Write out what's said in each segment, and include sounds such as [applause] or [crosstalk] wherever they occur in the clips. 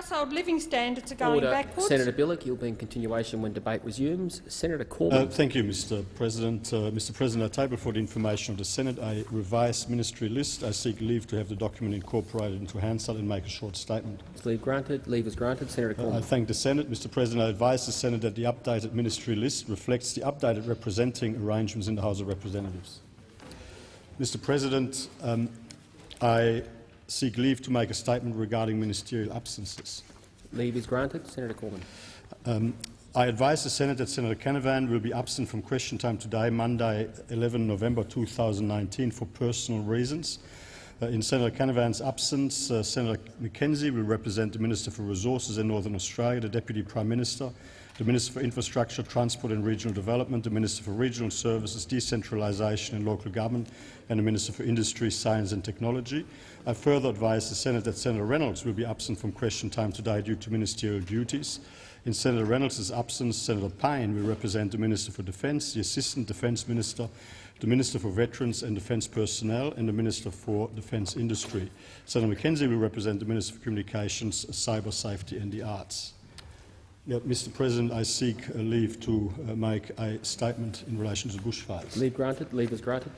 household living standards are going Order. backwards. Senator Bilyk, you'll be in continuation when debate resumes. Senator Uh, thank you, Mr. President. Uh, Mr. President, I table for the information of the Senate a revised ministry list. I seek leave to have the document incorporated into Hansard and make a short statement. Is leave granted? Leave is granted. Senator Uh, I thank the Senate. Mr. President, I advise the Senate that the updated ministry list reflects the updated representing arrangements in the House of Representatives. Mr. President, um, I seek leave to make a statement regarding ministerial absences. Leave is granted. Senator Cormann. Um, I advise the Senate that Senator Canavan will be absent from question time today, Monday, 11 November 2019, for personal reasons. Uh, in Senator Canavan's absence, uh, Senator McKenzie will represent the Minister for Resources in Northern Australia, the Deputy Prime Minister, the Minister for Infrastructure, Transport and Regional Development, the Minister for Regional Services, Decentralisation and Local Government, and the Minister for Industry, Science and Technology. I further advise the Senate that Senator Reynolds will be absent from question time today due to ministerial duties. In Senator Reynolds' absence, Senator Payne will represent the Minister for Defence, the Assistant Defence Minister, the Minister for Veterans and Defence Personnel, and the Minister for Defence Industry. Senator McKenzie will represent the Minister for Communications, Cyber Safety and the Arts. Yeah, Mr. President, I seek uh, leave to uh, make a statement in relation to the bushfires. Leave granted. Leave is granted.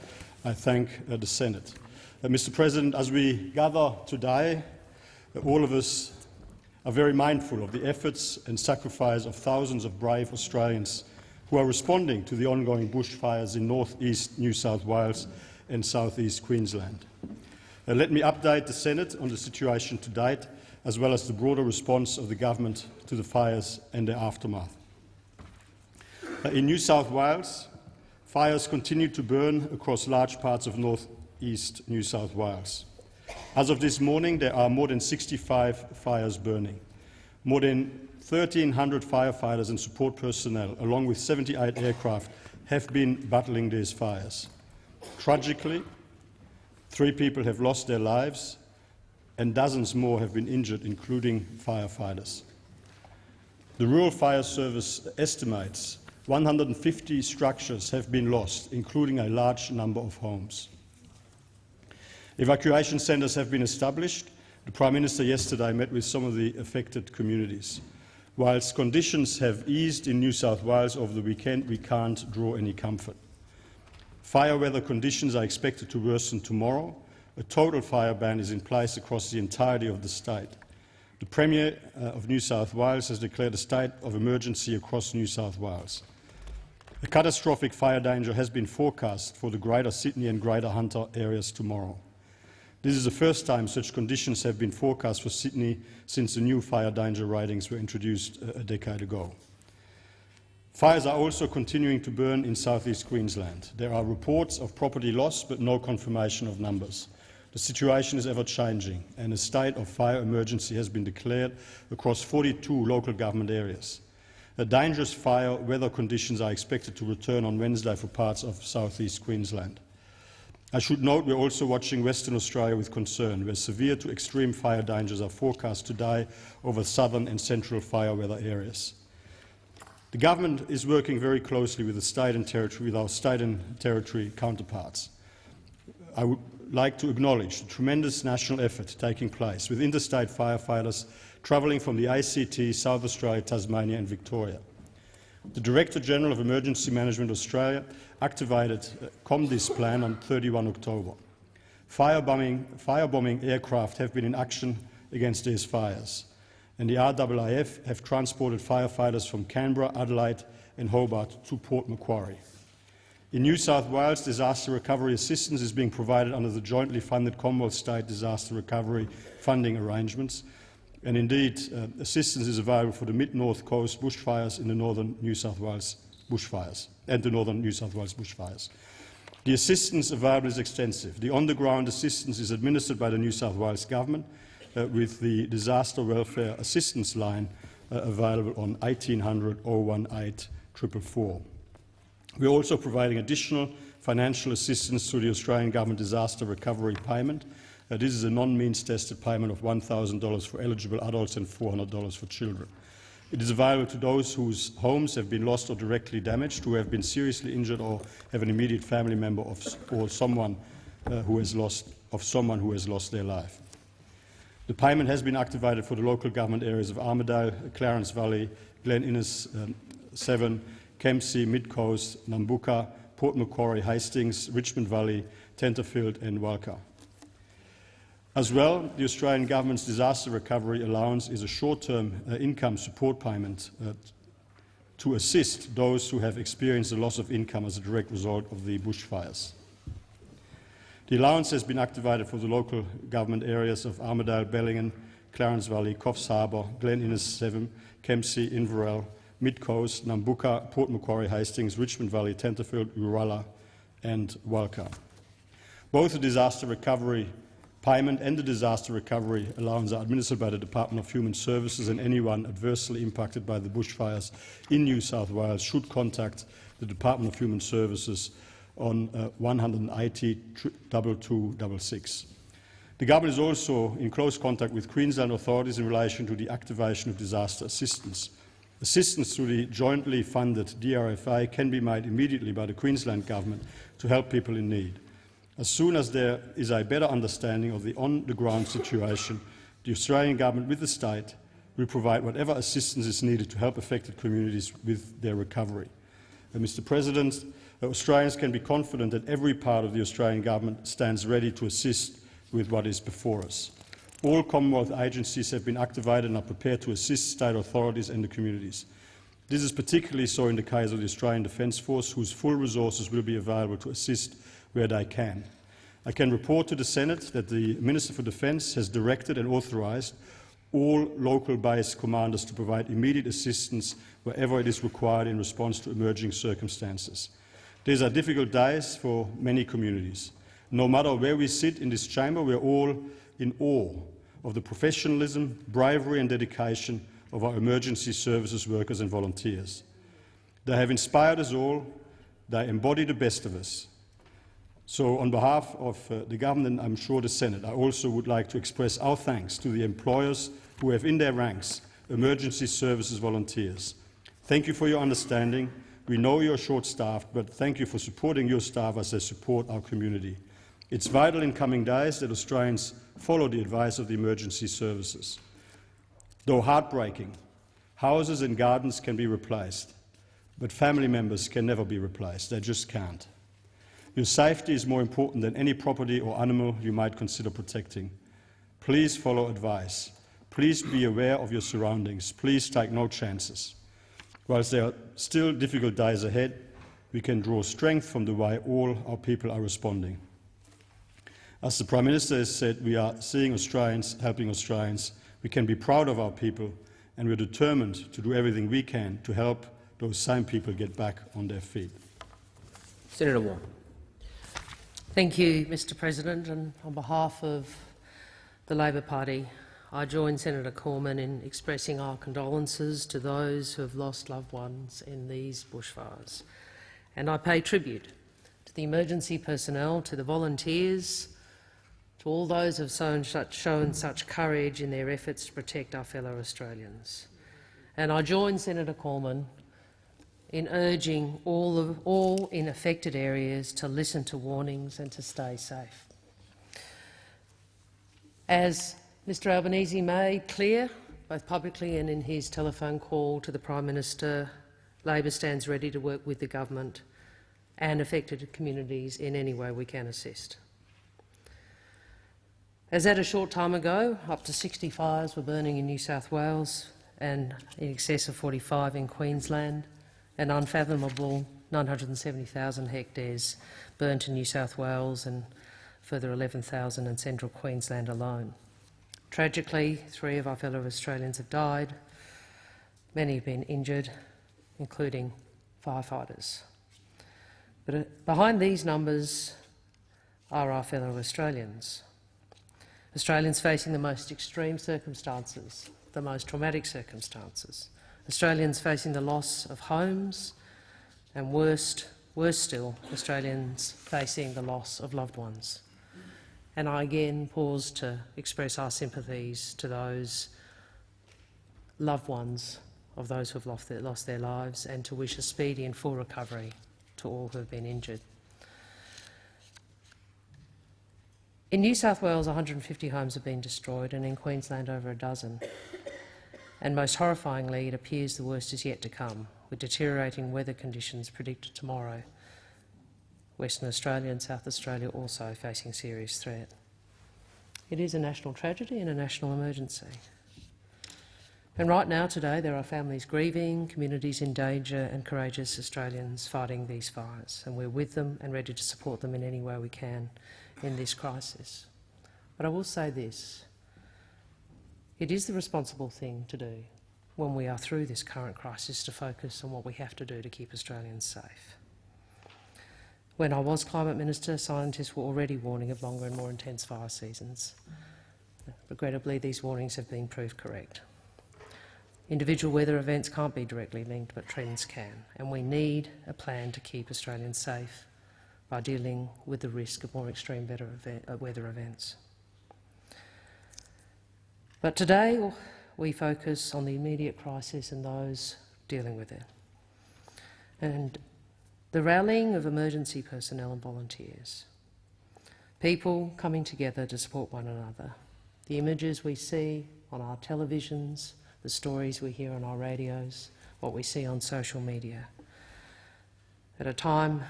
I thank uh, the Senate. Mr. President, as we gather today, all of us are very mindful of the efforts and sacrifice of thousands of brave Australians who are responding to the ongoing bushfires in north-east New South Wales and south-east Queensland. Uh, let me update the Senate on the situation to date, as well as the broader response of the government to the fires and their aftermath. Uh, in New South Wales, fires continue to burn across large parts of north-east New South Wales. As of this morning, there are more than 65 fires burning. More than 1,300 firefighters and support personnel, along with 78 aircraft, have been battling these fires. Tragically, three people have lost their lives and dozens more have been injured, including firefighters. The Rural Fire Service estimates 150 structures have been lost, including a large number of homes. Evacuation centres have been established. The Prime Minister yesterday met with some of the affected communities. Whilst conditions have eased in New South Wales over the weekend, we can't draw any comfort. Fire weather conditions are expected to worsen tomorrow. A total fire ban is in place across the entirety of the state. The Premier uh, of New South Wales has declared a state of emergency across New South Wales. A catastrophic fire danger has been forecast for the Greater Sydney and Greater Hunter areas tomorrow. This is the first time such conditions have been forecast for Sydney since the new fire danger ratings were introduced a decade ago. Fires are also continuing to burn in southeast Queensland. There are reports of property loss but no confirmation of numbers. The situation is ever-changing and a state of fire emergency has been declared across 42 local government areas. Dangerous fire weather conditions are expected to return on Wednesday for parts of southeast Queensland. I should note we're also watching Western Australia with concern, where severe to extreme fire dangers are forecast today over southern and central fire weather areas. The government is working very closely with the state and territory, with our state and territory counterparts. I would like to acknowledge the tremendous national effort taking place with interstate firefighters travelling from the ACT, South Australia, Tasmania and Victoria. The Director-General of Emergency Management Australia activated uh, a COMDISPLAN on 31 October. Firebombing, firebombing aircraft have been in action against these fires, and the RAAF have transported firefighters from Canberra, Adelaide and Hobart to Port Macquarie. In New South Wales, disaster recovery assistance is being provided under the jointly funded Commonwealth State Disaster Recovery Funding Arrangements, and indeed uh, assistance is available for the mid-north coast bushfires in the northern New South Wales bushfires and the northern New South Wales bushfires. The assistance available is extensive. The on-the-ground assistance is administered by the New South Wales Government uh, with the Disaster Welfare Assistance Line uh, available on 1800 018 444. We are also providing additional financial assistance through the Australian Government Disaster Recovery Payment. Uh, this is a non-means tested payment of $1,000 for eligible adults and $400 for children. It is available to those whose homes have been lost or directly damaged, who have been seriously injured or have an immediate family member of, or someone uh, who has lost, of someone who has lost their life. The payment has been activated for the local government areas of Armidale, Clarence Valley, Glen Innes um, Severn, Kempsey, Mid Coast, Nambucca, Port Macquarie, Hastings, Richmond Valley, Tenterfield and Walcha. As well, the Australian Government's Disaster Recovery Allowance is a short-term uh, income support payment uh, to assist those who have experienced a loss of income as a direct result of the bushfires. The allowance has been activated for the local government areas of Armidale, Bellingen, Clarence Valley, Coffs Harbour, Glen Innes Severn, Kempsey, Inverell, Mid Coast, Nambucca, Port Macquarie, Hastings, Richmond Valley, Tenterfield, Uralla and Walcha. Both the disaster recovery payment and the disaster recovery allowance are administered by the Department of Human Services and anyone adversely impacted by the bushfires in New South Wales should contact the Department of Human Services on uh, 180 2266. The government is also in close contact with Queensland authorities in relation to the activation of disaster assistance. Assistance through the jointly funded DRFA can be made immediately by the Queensland government to help people in need. As soon as there is a better understanding of the on-the-ground situation, the Australian government with the state will provide whatever assistance is needed to help affected communities with their recovery. Uh, Mr President, Australians can be confident that every part of the Australian government stands ready to assist with what is before us. All Commonwealth agencies have been activated and are prepared to assist state authorities and the communities. This is particularly so in the case of the Australian Defence Force, whose full resources will be available to assist where they can. I can report to the Senate that the Minister for Defence has directed and authorised all local base commanders to provide immediate assistance wherever it is required in response to emerging circumstances. These are difficult days for many communities. No matter where we sit in this chamber, we are all in awe of the professionalism, bravery and dedication of our emergency services workers and volunteers. They have inspired us all. They embody the best of us. So on behalf of uh, the government I'm sure the Senate, I also would like to express our thanks to the employers who have in their ranks emergency services volunteers. Thank you for your understanding. We know you're short-staffed, but thank you for supporting your staff as they support our community. It's vital in coming days that Australians follow the advice of the emergency services. Though heartbreaking, houses and gardens can be replaced, but family members can never be replaced. They just can't. Your safety is more important than any property or animal you might consider protecting. Please follow advice. Please be aware of your surroundings. Please take no chances. Whilst there are still difficult days ahead, we can draw strength from the way all our people are responding. As the Prime Minister has said, we are seeing Australians helping Australians. We can be proud of our people and we're determined to do everything we can to help those same people get back on their feet. Senator Wong. Thank you, Mr President. And on behalf of the Labor Party, I join Senator Cormann in expressing our condolences to those who have lost loved ones in these bushfires. And I pay tribute to the emergency personnel, to the volunteers, to all those who have shown such, shown such courage in their efforts to protect our fellow Australians. And I join Senator Cormann in urging all, of, all in affected areas to listen to warnings and to stay safe. As Mr Albanese made clear, both publicly and in his telephone call to the Prime Minister, Labor stands ready to work with the government and affected communities in any way we can assist. As at a short time ago, up to 60 fires were burning in New South Wales and in excess of 45 in Queensland an unfathomable 970,000 hectares burnt in New South Wales and further 11,000 in central Queensland alone. Tragically, three of our fellow Australians have died. Many have been injured, including firefighters. But uh, behind these numbers are our fellow Australians. Australians facing the most extreme circumstances, the most traumatic circumstances. Australians facing the loss of homes, and worst, worse still, Australians facing the loss of loved ones. And I again pause to express our sympathies to those loved ones of those who have lost their, lost their lives and to wish a speedy and full recovery to all who have been injured. In New South Wales, 150 homes have been destroyed, and in Queensland, over a dozen. And most horrifyingly, it appears the worst is yet to come, with deteriorating weather conditions predicted tomorrow. Western Australia and South Australia also facing serious threat. It is a national tragedy and a national emergency. And right now, today, there are families grieving, communities in danger and courageous Australians fighting these fires, and we're with them and ready to support them in any way we can in this crisis. But I will say this. It is the responsible thing to do when we are through this current crisis to focus on what we have to do to keep Australians safe. When I was Climate Minister, scientists were already warning of longer and more intense fire seasons. Regrettably, these warnings have been proved correct. Individual weather events can't be directly linked, but trends can, and we need a plan to keep Australians safe by dealing with the risk of more extreme uh, weather events. But today we focus on the immediate crisis and those dealing with it. And the rallying of emergency personnel and volunteers, people coming together to support one another, the images we see on our televisions, the stories we hear on our radios, what we see on social media. At a time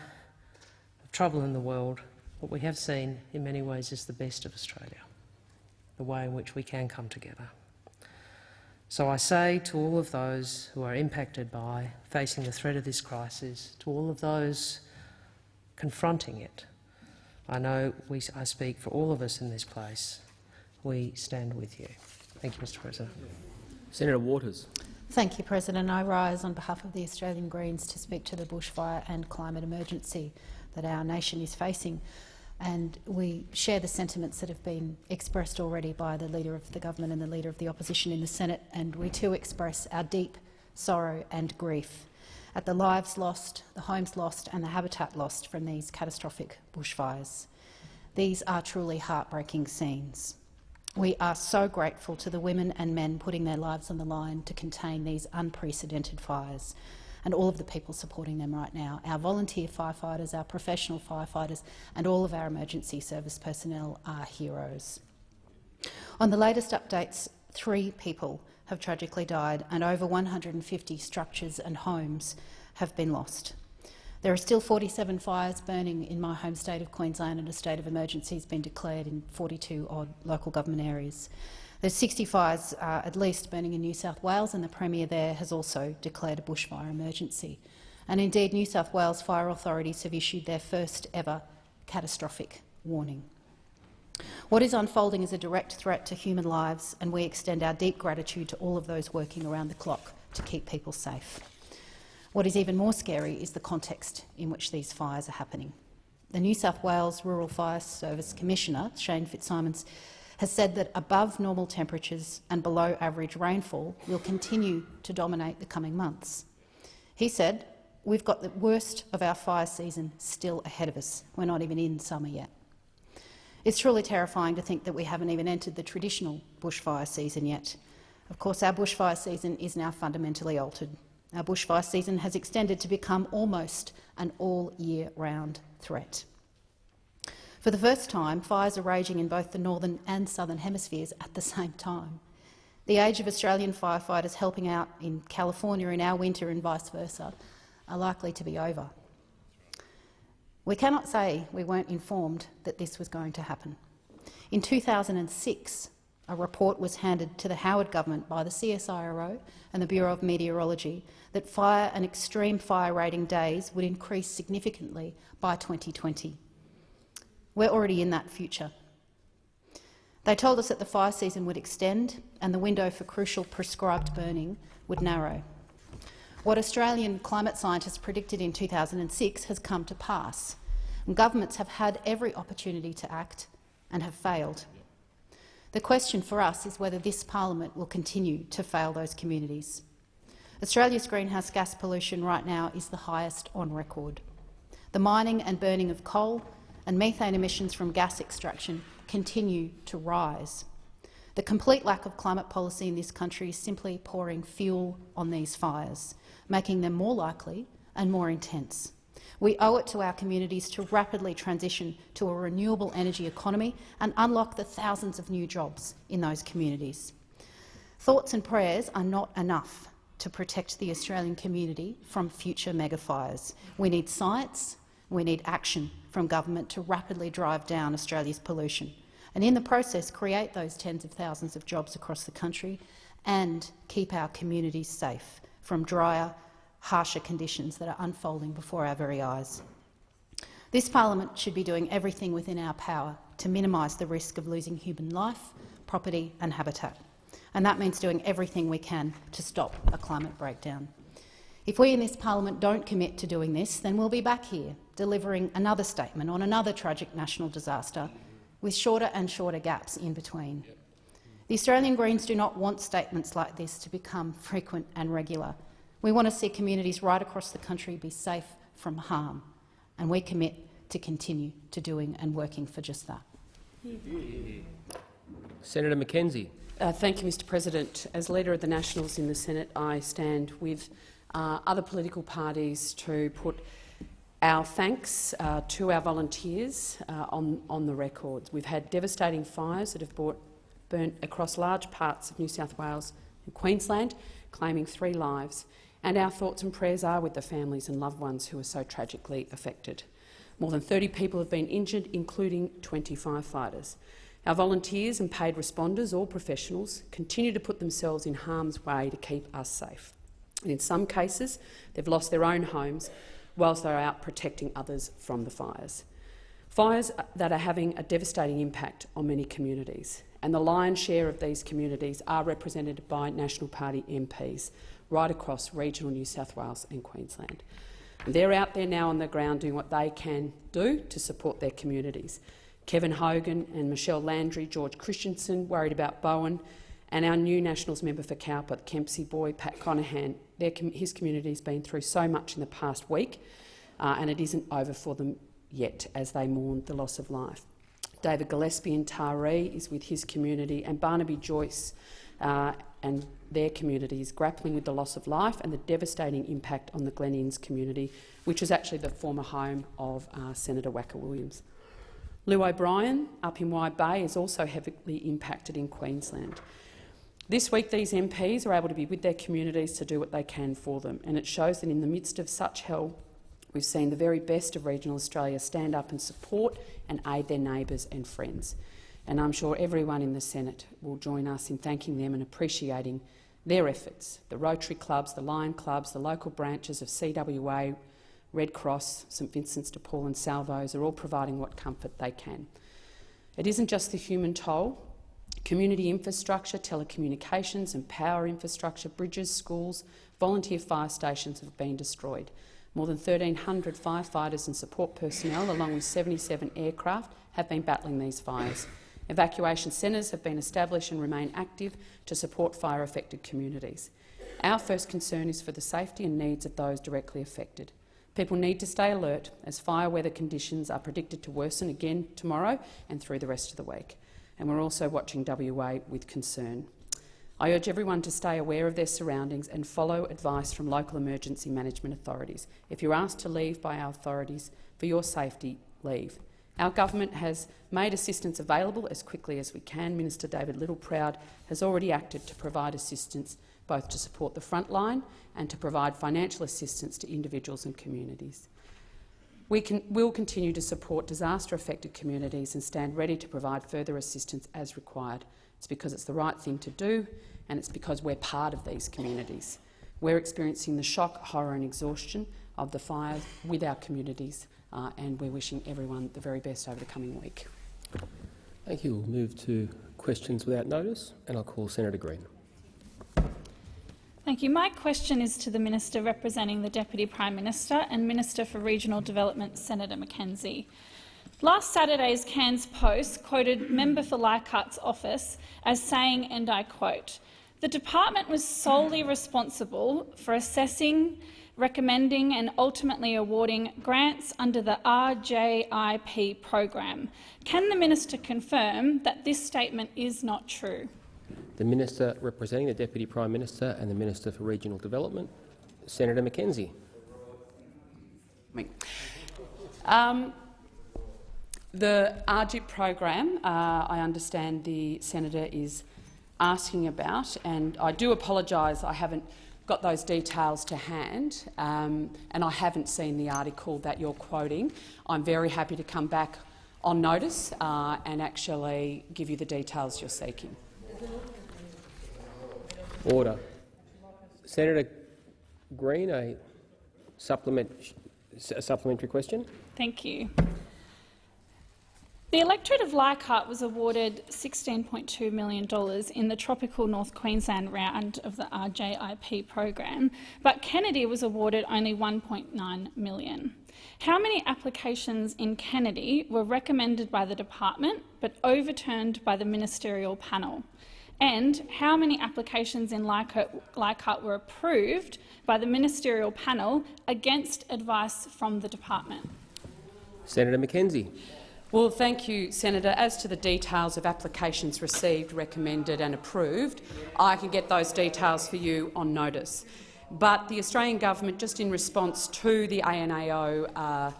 trouble in the world, what we have seen in many ways is the best of Australia, the way in which we can come together. So I say to all of those who are impacted by facing the threat of this crisis, to all of those confronting it, I know we, I speak for all of us in this place, we stand with you. Thank you, Mr President. Senator Waters. Thank you, President. I rise on behalf of the Australian Greens to speak to the bushfire and climate emergency that our nation is facing. And we share the sentiments that have been expressed already by the Leader of the Government and the Leader of the Opposition in the Senate, and we too express our deep sorrow and grief at the lives lost, the homes lost and the habitat lost from these catastrophic bushfires. These are truly heartbreaking scenes. We are so grateful to the women and men putting their lives on the line to contain these unprecedented fires and all of the people supporting them right now, our volunteer firefighters, our professional firefighters and all of our emergency service personnel are heroes. On the latest updates, three people have tragically died and over 150 structures and homes have been lost. There are still 47 fires burning in my home state of Queensland and a state of emergency has been declared in 42 odd local government areas. There's 60 fires uh, at least burning in New South Wales and the Premier there has also declared a bushfire emergency. And indeed, New South Wales fire authorities have issued their first ever catastrophic warning. What is unfolding is a direct threat to human lives, and we extend our deep gratitude to all of those working around the clock to keep people safe. What is even more scary is the context in which these fires are happening. The New South Wales Rural Fire Service Commissioner, Shane Fitzsimmons, has said that above normal temperatures and below average rainfall will continue to dominate the coming months. He said, we've got the worst of our fire season still ahead of us. We're not even in summer yet. It's truly terrifying to think that we haven't even entered the traditional bushfire season yet. Of course, our bushfire season is now fundamentally altered. Our bushfire season has extended to become almost an all-year-round threat. For the first time, fires are raging in both the northern and southern hemispheres at the [laughs] same time. The age of Australian firefighters helping out in California in our winter and vice versa are likely to be over. We cannot say we weren't informed that this was going to happen. In 2006, a report was handed to the Howard government by the CSIRO and the Bureau of Meteorology that fire and extreme fire rating days would increase significantly by 2020. We're already in that future. They told us that the fire season would extend and the window for crucial prescribed burning would narrow. What Australian climate scientists predicted in 2006 has come to pass. And governments have had every opportunity to act and have failed. The question for us is whether this parliament will continue to fail those communities. Australia's greenhouse gas pollution right now is the highest on record. The mining and burning of coal and methane emissions from gas extraction continue to rise. The complete lack of climate policy in this country is simply pouring fuel on these fires, making them more likely and more intense. We owe it to our communities to rapidly transition to a renewable energy economy and unlock the thousands of new jobs in those communities. Thoughts and prayers are not enough to protect the Australian community from future megafires. We need science, we need action from government to rapidly drive down Australia's pollution and in the process create those tens of thousands of jobs across the country and keep our communities safe from drier, harsher conditions that are unfolding before our very eyes. This parliament should be doing everything within our power to minimise the risk of losing human life, property and habitat, and that means doing everything we can to stop a climate breakdown. If we in this parliament don't commit to doing this, then we'll be back here delivering another statement on another tragic national disaster with shorter and shorter gaps in between. The Australian Greens do not want statements like this to become frequent and regular. We want to see communities right across the country be safe from harm, and we commit to continue to doing and working for just that. Senator McKenzie. Uh, thank you, Mr President. As Leader of the Nationals in the Senate, I stand with uh, other political parties to put our thanks uh, to our volunteers uh, on, on the records. We've had devastating fires that have brought, burnt across large parts of New South Wales and Queensland, claiming three lives. And our thoughts and prayers are with the families and loved ones who are so tragically affected. More than 30 people have been injured, including 20 firefighters. Our volunteers and paid responders, all professionals, continue to put themselves in harm's way to keep us safe. And in some cases, they've lost their own homes whilst they're out protecting others from the fires. Fires that are having a devastating impact on many communities, and the lion's share of these communities are represented by National Party MPs right across regional New South Wales and Queensland. And they're out there now on the ground doing what they can do to support their communities. Kevin Hogan and Michelle Landry, George Christensen worried about Bowen, and our new Nationals member for Cowper, Kempsey boy, Pat Conaghan, his community has been through so much in the past week, uh, and it isn't over for them yet as they mourn the loss of life. David Gillespie in Taree is with his community, and Barnaby Joyce uh, and their communities grappling with the loss of life and the devastating impact on the Glen Innes community, which is actually the former home of uh, Senator Wacka Williams. Llew O'Brien up in Wide Bay is also heavily impacted in Queensland. This week, these MPs are able to be with their communities to do what they can for them, and it shows that in the midst of such hell, we've seen the very best of regional Australia stand up and support and aid their neighbours and friends. And I'm sure everyone in the Senate will join us in thanking them and appreciating their efforts. The Rotary Clubs, the Lion Clubs, the local branches of CWA, Red Cross, St Vincent's de Paul and Salvos are all providing what comfort they can. It isn't just the human toll Community infrastructure, telecommunications and power infrastructure, bridges, schools, volunteer fire stations have been destroyed. More than 1,300 firefighters and support personnel, along with 77 aircraft, have been battling these fires. Evacuation centres have been established and remain active to support fire-affected communities. Our first concern is for the safety and needs of those directly affected. People need to stay alert as fire weather conditions are predicted to worsen again tomorrow and through the rest of the week and we're also watching WA with concern. I urge everyone to stay aware of their surroundings and follow advice from local emergency management authorities. If you're asked to leave by our authorities for your safety, leave. Our government has made assistance available as quickly as we can. Minister David Littleproud has already acted to provide assistance both to support the front line and to provide financial assistance to individuals and communities. We can, will continue to support disaster-affected communities and stand ready to provide further assistance as required. It's because it's the right thing to do and it's because we're part of these communities. We're experiencing the shock, horror and exhaustion of the fires with our communities uh, and we're wishing everyone the very best over the coming week. Thank you. We'll move to questions without notice and I'll call Senator Green. Thank you. My question is to the Minister representing the Deputy Prime Minister and Minister for Regional Development, Senator McKenzie. Last Saturday's Cairns Post quoted member for Leichhardt's office as saying, and I quote, the department was solely responsible for assessing, recommending and ultimately awarding grants under the RJIP program. Can the minister confirm that this statement is not true? The Minister representing the Deputy Prime Minister and the Minister for Regional Development, Senator McKenzie. Um, the RJIP program, uh, I understand the senator is asking about, and I do apologise I haven't got those details to hand, um, and I haven't seen the article that you're quoting. I'm very happy to come back on notice uh, and actually give you the details you're seeking. Order. Senator Green, a supplement, a supplementary question. Thank you. The electorate of Leichhardt was awarded $16.2 million in the tropical North Queensland round of the RJIP program, but Kennedy was awarded only 1.9 million. How many applications in Kennedy were recommended by the department but overturned by the ministerial panel? And how many applications in Leichhardt, Leichhardt were approved by the ministerial panel against advice from the department? Senator McKenzie. Well, thank you, Senator. As to the details of applications received, recommended and approved, I can get those details for you on notice. But the Australian government, just in response to the ANAO uh,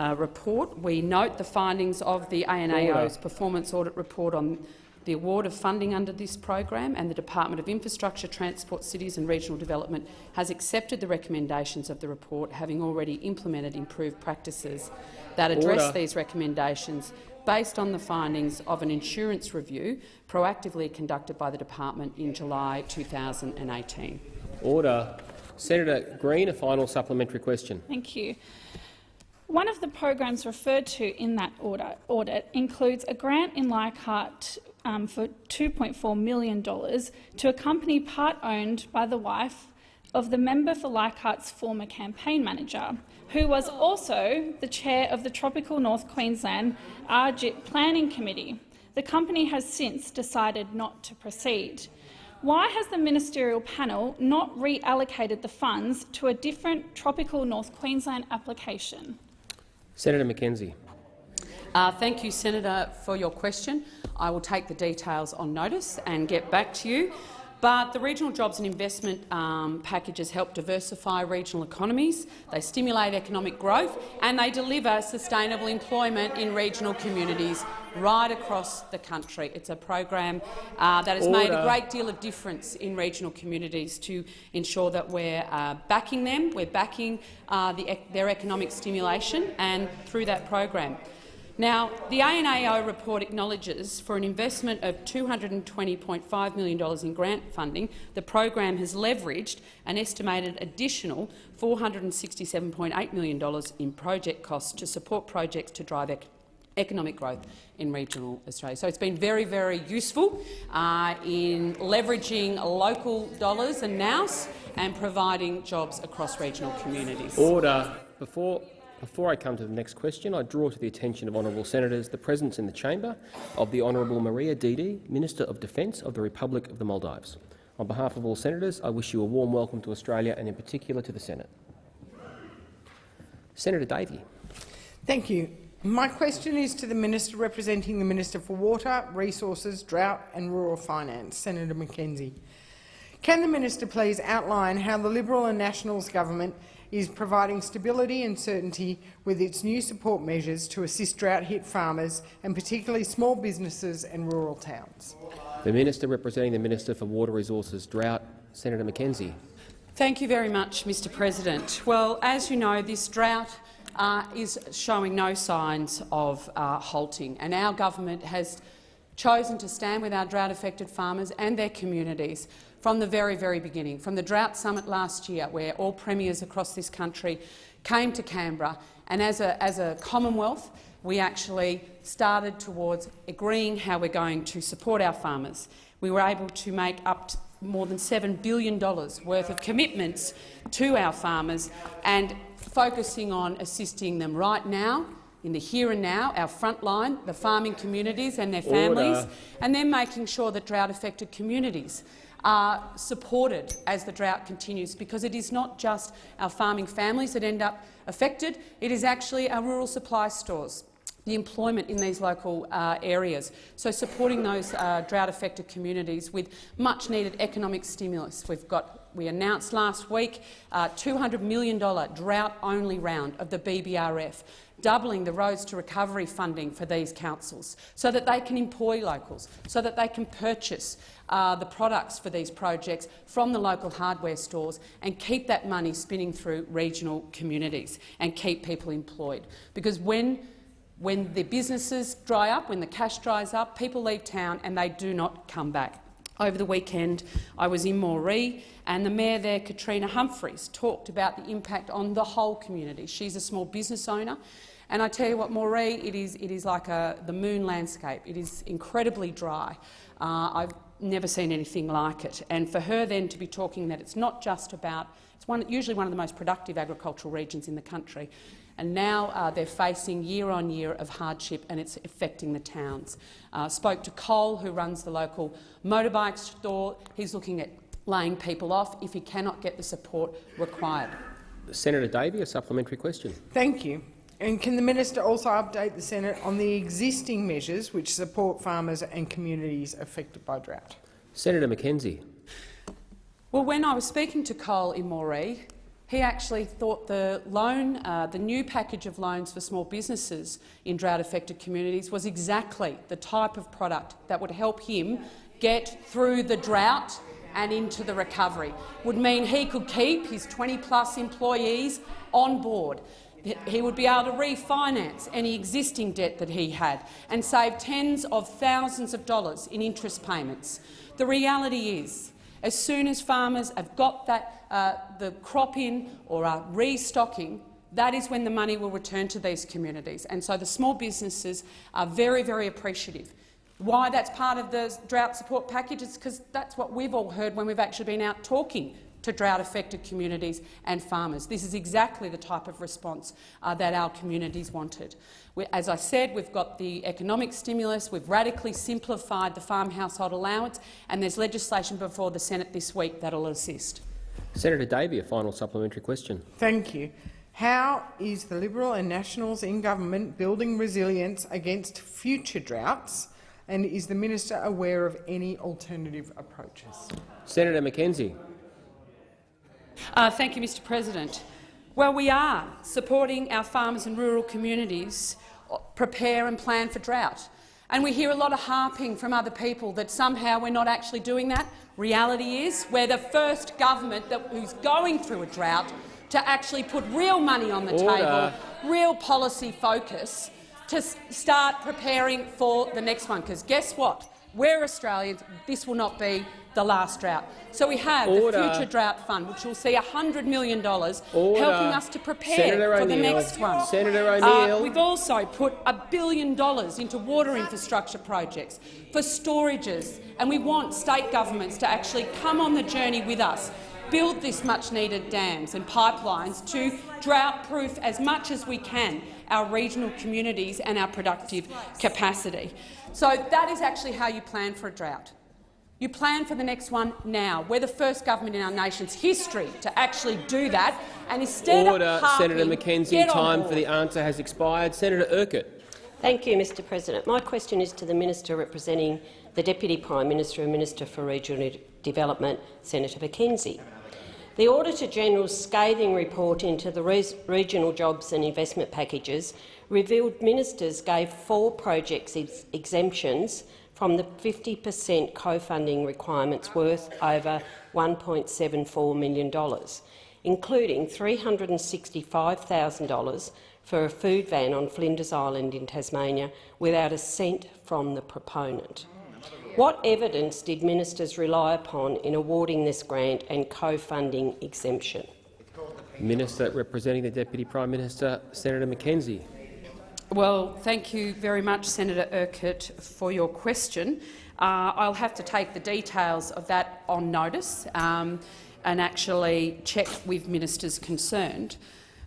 uh, report, we note the findings of the ANAO's Order. performance audit report on the award of funding under this program, and the Department of Infrastructure, Transport, Cities and Regional Development has accepted the recommendations of the report, having already implemented improved practices that address Order. these recommendations based on the findings of an insurance review proactively conducted by the department in July 2018. Order. Senator Green, a final supplementary question. Thank you. One of the programs referred to in that order, audit includes a grant in Leichhardt um, for $2.4 million to a company part-owned by the wife of the member for Leichhardt's former campaign manager, who was also the chair of the Tropical North Queensland RJIP Planning Committee. The company has since decided not to proceed. Why has the ministerial panel not reallocated the funds to a different Tropical North Queensland application? Senator McKenzie. Uh, thank you, Senator, for your question. I will take the details on notice and get back to you. But the regional jobs and investment um, packages help diversify regional economies, they stimulate economic growth and they deliver sustainable employment in regional communities right across the country. It's a program uh, that has made a great deal of difference in regional communities to ensure that we're uh, backing them, we're backing uh, the, their economic stimulation and through that program. Now, the ANAO report acknowledges for an investment of $220.5 million in grant funding, the program has leveraged an estimated additional $467.8 million in project costs to support projects to drive ec economic growth in regional Australia. So it's been very, very useful uh, in leveraging local dollars and nous and providing jobs across regional communities. Order. Before, before I come to the next question, I draw to the attention of honourable senators the presence in the chamber of the Honourable Mariya Didi, Minister of Defence of the Republic of the Maldives. On behalf of all senators, I wish you a warm welcome to Australia and in particular to the Senate. Senator Davey. Thank you. My question is to the Minister representing the Minister for Water, Resources, Drought and Rural Finance, Senator McKenzie. Can the Minister please outline how the Liberal and Nationals government is providing stability and certainty with its new support measures to assist drought-hit farmers and particularly small businesses and rural towns? The Minister representing the Minister for Water Resources, Drought, Senator McKenzie. Thank you very much, Mr President. Well, as you know, this drought uh, is showing no signs of uh, halting, and our government has chosen to stand with our drought-affected farmers and their communities from the very, very beginning, from the Drought Summit last year, where all premiers across this country came to Canberra, and as a, as a Commonwealth, we actually started towards agreeing how we're going to support our farmers. We were able to make up to more than $7 billion worth of commitments to our farmers and focusing on assisting them right now, in the here and now, our frontline, the farming communities and their families, Order. and then making sure that drought-affected communities are supported as the drought continues, because it is not just our farming families that end up affected, it is actually our rural supply stores. the employment in these local uh, areas. So supporting those uh, drought-affected communities with much-needed economic stimulus. We've got we announced last week a $200 million drought-only round of the BBRF, doubling the Roads to Recovery funding for these councils so that they can employ locals, so that they can purchase uh, the products for these projects from the local hardware stores and keep that money spinning through regional communities and keep people employed. Because when when the businesses dry up, when the cash dries up, people leave town and they do not come back. Over the weekend, I was in Moree, and the mayor there, Katrina Humphries, talked about the impact on the whole community. She's a small business owner, and I tell you what, Moree, it is, it is like a, the moon landscape. It is incredibly dry. Uh, I've never seen anything like it. And for her then to be talking that it's not just about it's one, usually one of the most productive agricultural regions in the country, and now uh, they're facing year on year of hardship and it's affecting the towns. Uh, spoke to Cole, who runs the local motorbike store. He's looking at laying people off if he cannot get the support required. Senator Davey, a supplementary question. Thank you. And can the minister also update the Senate on the existing measures which support farmers and communities affected by drought? Senator McKenzie. Well, when I was speaking to Cole in Moree, he actually thought the loan, uh, the new package of loans for small businesses in drought-affected communities was exactly the type of product that would help him get through the drought and into the recovery. Would mean he could keep his 20-plus employees on board. He would be able to refinance any existing debt that he had and save tens of thousands of dollars in interest payments. The reality is, as soon as farmers have got that uh, the crop in or are restocking, that is when the money will return to these communities. And so the small businesses are very, very appreciative. Why that's part of the drought support package is because that's what we've all heard when we've actually been out talking to drought-affected communities and farmers. This is exactly the type of response uh, that our communities wanted. We, as I said, we've got the economic stimulus, we've radically simplified the farm household allowance, and there's legislation before the Senate this week that will assist. Senator Davey, a final supplementary question. Thank you. How is the Liberal and Nationals in government building resilience against future droughts, and is the minister aware of any alternative approaches? Senator McKenzie. Uh, thank you, Mr President. Well, we are supporting our farmers and rural communities prepare and plan for drought. And we hear a lot of harping from other people that somehow we're not actually doing that. Reality is we're the first government that, who's going through a drought to actually put real money on the Order. table, real policy focus to start preparing for the next one. Because guess what? We're Australians. This will not be the last drought. So we have Order. the Future Drought Fund, which will see $100 million Order. helping us to prepare for the next one. Senator Uh, O'Neill. we've also put a billion dollars into water infrastructure projects for storages, and we want state governments to actually come on the journey with us, build this much-needed dams and pipelines to drought-proof as much as we can our regional communities and our productive capacity. So that is actually how you plan for a drought. You plan for the next one now. We're the first government in our nation's history to actually do that. And instead Order, of harping, Senator McKenzie. get on Time board. for the answer has expired. Senator Urquhart. Thank you, Mr President. My question is to the Minister representing the Deputy Prime Minister and Minister for Regional Development, Senator McKenzie. The Auditor-General's scathing report into the re regional jobs and investment packages revealed ministers gave four projects ex exemptions from the 50 per cent co-funding requirements worth over $1.74 million, including $365,000 for a food van on Flinders Island in Tasmania without a cent from the proponent. What evidence did ministers rely upon in awarding this grant and co-funding exemption? Minister representing the Deputy Prime Minister, Senator McKenzie. Well, thank you very much, Senator Urquhart, for your question. Uh, I'll have to take the details of that on notice um, and actually check with ministers concerned.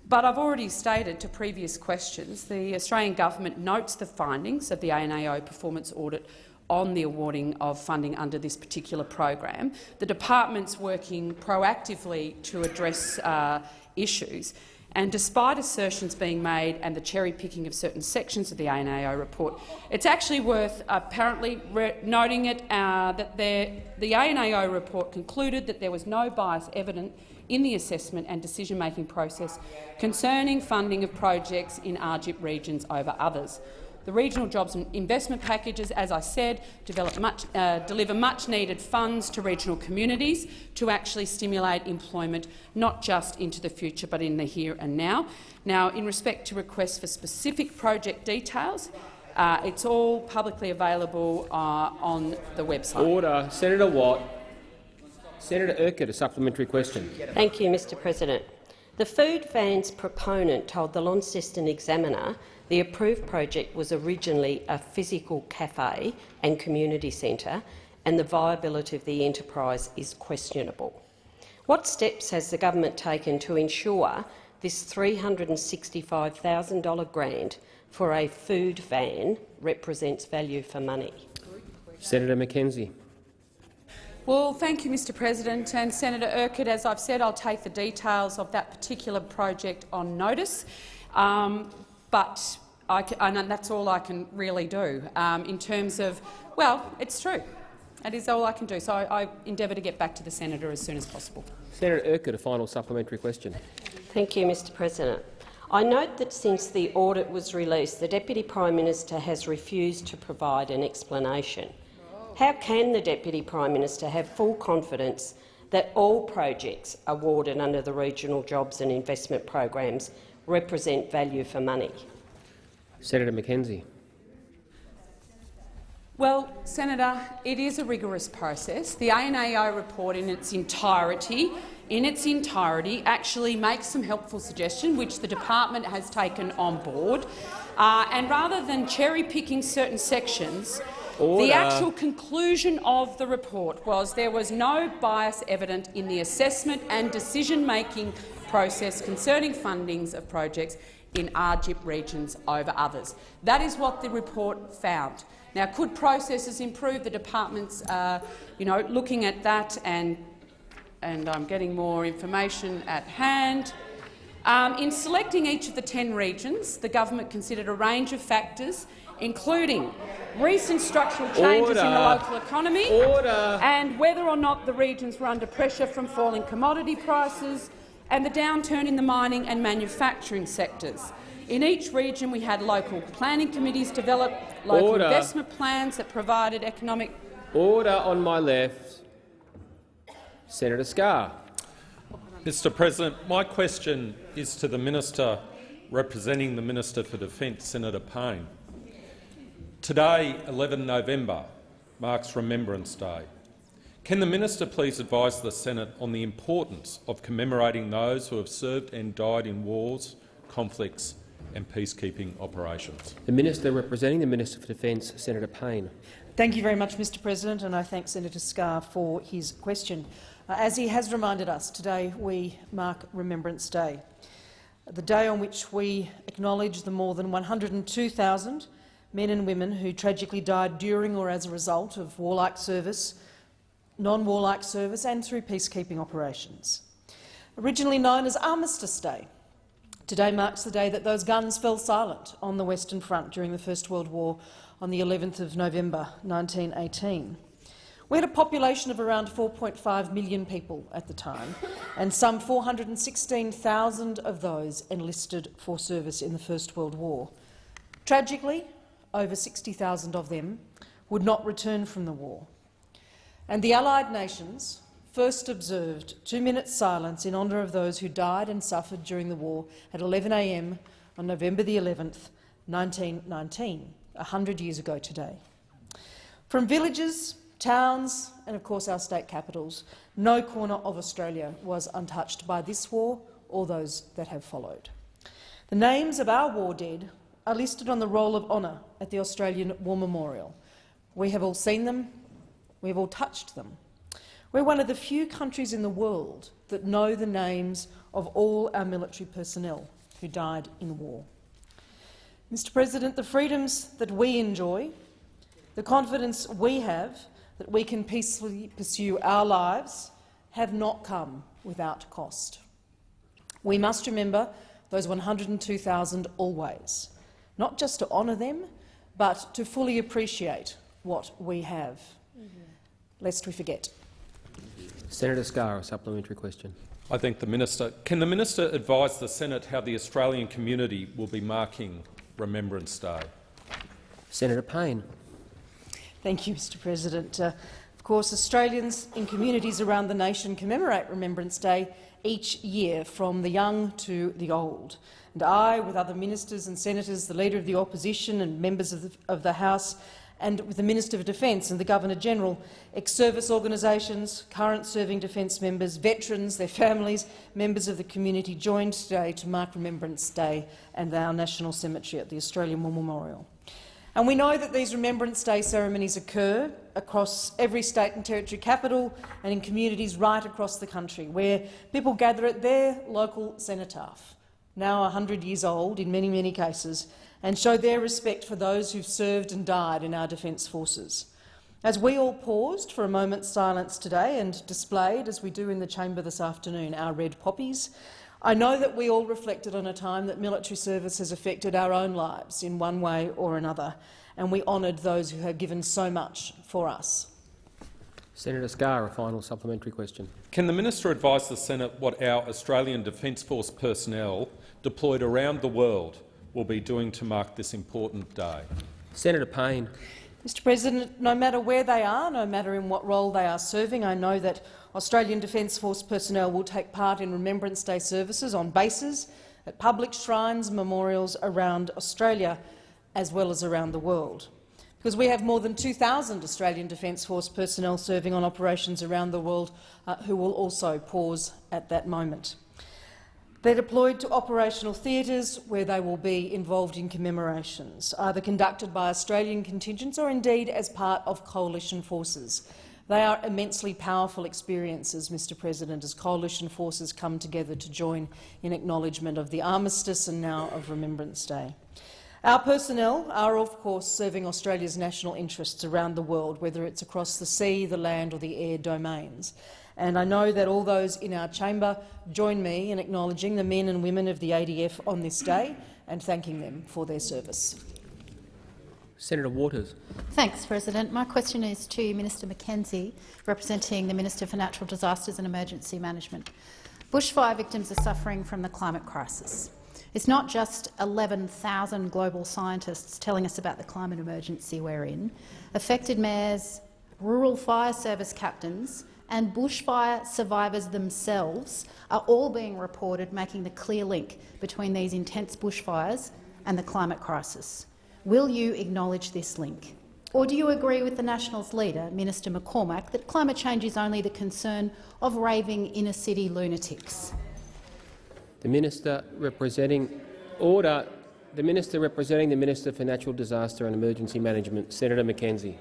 But I've already stated to previous questions the Australian government notes the findings of the ANAO performance audit on the awarding of funding under this particular program. The department's working proactively to address uh, issues. And despite assertions being made and the cherry-picking of certain sections of the ANAO report, it's actually worth apparently noting it uh, that the ANAO report concluded that there was no bias evident in the assessment and decision-making process concerning funding of projects in RJIP regions over others. The regional jobs and investment packages, as I said, much, uh, deliver much-needed funds to regional communities to actually stimulate employment, not just into the future but in the here and now. Now, in respect to requests for specific project details, uh, it's all publicly available uh, on the website. Order. Senator Watt. Senator Urquhart, a supplementary question. Thank you, Mr President. The food van's proponent told the Launceston Examiner the approved project was originally a physical cafe and community centre, and the viability of the enterprise is questionable. What steps has the government taken to ensure this $365,000 grant for a food van represents value for money? Senator McKenzie. Well, thank you, Mr President. And Senator Urquhart, as I've said, I'll take the details of that particular project on notice. Um, but can, and that's all I can really do um, in terms of, well, it's true. That is all I can do. So I, I endeavour to get back to the senator as soon as possible. Senator Urquhart, a final supplementary question. Thank you, Mr President. I note that since the audit was released, the Deputy Prime Minister has refused to provide an explanation. How can the Deputy Prime Minister have full confidence that all projects awarded under the regional jobs and investment programs represent value for money? Senator McKenzie. Well, Senator, it is a rigorous process. The ANAO report in its entirety in its entirety actually makes some helpful suggestions, which the department has taken on board. Uh, and rather than cherry-picking certain sections, Order. the actual conclusion of the report was there was no bias evident in the assessment and decision-making process concerning fundings of projects in RJIP regions over others. That is what the report found. Now, could processes improve? The department's uh, you know, looking at that, and, and I'm getting more information at hand. Um, in selecting each of the 10 regions, the government considered a range of factors, including recent structural changes Order. in the local economy Order. and whether or not the regions were under pressure from falling commodity prices, and the downturn in the mining and manufacturing sectors. In each region, we had local planning committees develop local Order. investment plans that provided economic— Order on my left. Senator Scarr. Mr President, my question is to the minister representing the Minister for Defence, Senator Payne. Today, 11 November, marks Remembrance Day. Can the minister please advise the Senate on the importance of commemorating those who have served and died in wars, conflicts and peacekeeping operations? The minister representing the Minister for Defence, Senator Payne. Thank you very much, Mr President, and I thank Senator Scarr for his question. Uh, as he has reminded us, today we mark Remembrance Day, the day on which we acknowledge the more than 102,000 men and women who tragically died during or as a result of warlike service non-warlike service and through peacekeeping operations. Originally known as Armistice Day, today marks the day that those guns fell silent on the Western Front during the First World War on the 11th of November 1918. We had a population of around 4.5 million people at the time, and some 416,000 of those enlisted for service in the First World War. Tragically, over 60,000 of them would not return from the war, and the Allied nations first observed two minutes silence in honour of those who died and suffered during the war at 11am on November the 11th, 1919, a hundred years ago today. From villages, towns and, of course, our state capitals, no corner of Australia was untouched by this war or those that have followed. The names of our war dead are listed on the Roll of Honour at the Australian War Memorial. We have all seen them, We've all touched them. We're one of the few countries in the world that know the names of all our military personnel who died in war. Mr President, the freedoms that we enjoy, the confidence we have that we can peacefully pursue our lives have not come without cost. We must remember those 102,000 always, not just to honour them, but to fully appreciate what we have, lest we forget. Senator Scarr, a supplementary question. I thank the minister. Can the minister advise the Senate how the Australian community will be marking Remembrance Day? Senator Payne. Thank you, Mr President. Uh, of course, Australians in communities around the nation commemorate Remembrance Day each year, from the young to the old. And I, with other ministers and senators, the Leader of the Opposition and members of the, of the House, and with the Minister of Defence and the Governor-General, ex-service organisations, current serving defence members, veterans, their families, members of the community joined today to mark Remembrance Day and our National Cemetery at the Australian War Memorial. And we know that these Remembrance Day ceremonies occur across every state and territory capital and in communities right across the country, where people gather at their local cenotaph, now 100 years old in many, many cases, and show their respect for those who've served and died in our Defence Forces. As we all paused for a moment's silence today and displayed, as we do in the chamber this afternoon, our red poppies, I know that we all reflected on a time that military service has affected our own lives in one way or another, and we honoured those who have given so much for us. Senator Scarr, a final supplementary question. Can the minister advise the Senate what our Australian Defence Force personnel deployed around the world will be doing to mark this important day? Senator Payne. Mr President, no matter where they are, no matter in what role they are serving, I know that Australian Defence Force personnel will take part in Remembrance Day services on bases, at public shrines, memorials around Australia, as well as around the world. Because we have more than 2,000 Australian Defence Force personnel serving on operations around the world uh, who will also pause at that moment. They're deployed to operational theatres where they will be involved in commemorations, either conducted by Australian contingents or indeed as part of coalition forces. They are immensely powerful experiences, Mr President, as coalition forces come together to join in acknowledgement of the armistice and now of Remembrance Day. Our personnel are, of course, serving Australia's national interests around the world, whether it's across the sea, the land or the air domains. And I know that all those in our chamber join me in acknowledging the men and women of the ADF on this day and thanking them for their service. Senator Waters. Thanks, President. My question is to Minister McKenzie, representing the Minister for Natural Disasters and Emergency Management. Bushfire victims are suffering from the climate crisis. It's not just 11,000 global scientists telling us about the climate emergency we're in. Affected mayors, rural fire service captains and bushfire survivors themselves are all being reported making the clear link between these intense bushfires and the climate crisis. Will you acknowledge this link? Or do you agree with the Nationals leader, Minister McCormack, that climate change is only the concern of raving inner-city lunatics? The minister representing order. The minister representing the Minister for Natural Disaster and Emergency Management, Senator McKenzie.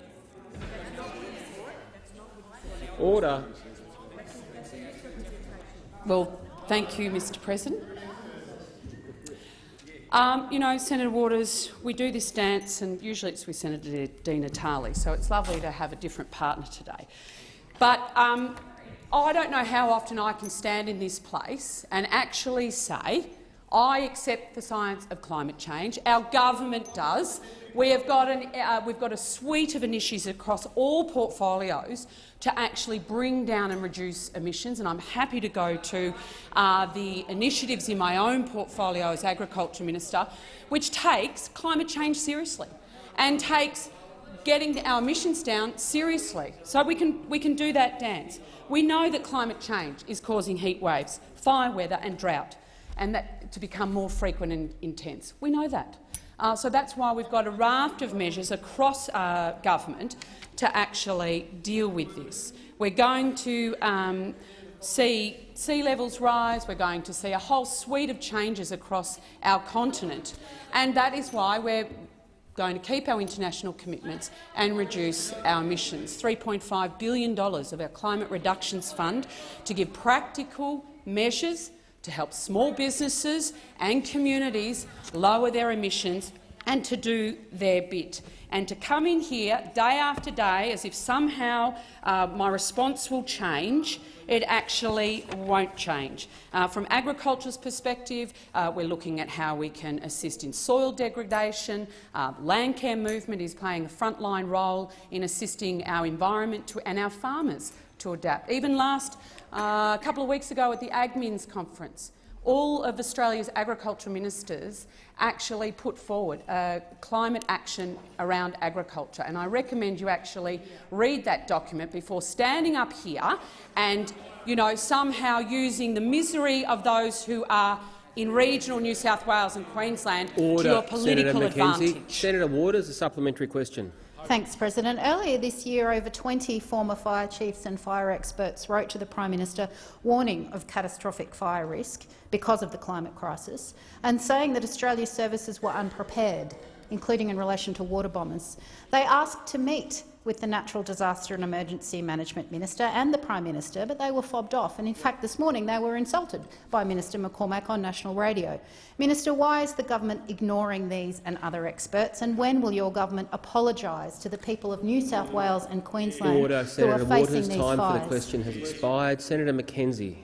Order. Well, thank you, Mr President. Um, you know, Senator Waters, we do this dance, and usually it's with Senator Di Natale, so it's lovely to have a different partner today. But um, I don't know how often I can stand in this place and actually say, I accept the science of climate change. Our government does. We have got, an, uh, we've got a suite of initiatives across all portfolios to actually bring down and reduce emissions, and I'm happy to go to uh, the initiatives in my own portfolio as Agriculture Minister, which takes climate change seriously and takes getting our emissions down seriously. So we can, we can do that dance. We know that climate change is causing heat waves, fire weather and drought, and that to become more frequent and intense. We know that. Uh, so that's why we've got a raft of measures across uh, government to actually deal with this. We're going to um, see sea levels rise, we're going to see a whole suite of changes across our continent, and that is why we're going to keep our international commitments and reduce our emissions. $3.5 billion of our Climate Reductions Fund to give practical measures to help small businesses and communities lower their emissions and to do their bit. And to come in here day after day as if somehow uh, my response will change, it actually won't change. Uh, from agriculture's perspective, uh, we're looking at how we can assist in soil degradation. Uh, land care movement is playing a frontline role in assisting our environment to, and our farmers to adapt. Even last uh, couple of weeks ago at the AgMins conference, all of Australia's agriculture ministers actually put forward a climate action around agriculture. And I recommend you actually read that document before standing up here and you know, somehow using the misery of those who are in regional New South Wales and Queensland Order, to your political Senator McKenzie. advantage. Senator Waters, a supplementary question. Thanks, President. Earlier this year, over 20 former fire chiefs and fire experts wrote to the Prime Minister warning of catastrophic fire risk because of the climate crisis and saying that Australia's services were unprepared, including in relation to water bombers. They asked to meet with the Natural Disaster and Emergency Management Minister and the Prime Minister, but they were fobbed off. And in fact, this morning they were insulted by Minister McCormack on national radio. Minister, why is the government ignoring these and other experts? And when will your government apologise to the people of New South Wales and Queensland Order, who Senator are facing Waters. these Time fires? for the question has expired. Senator McKenzie.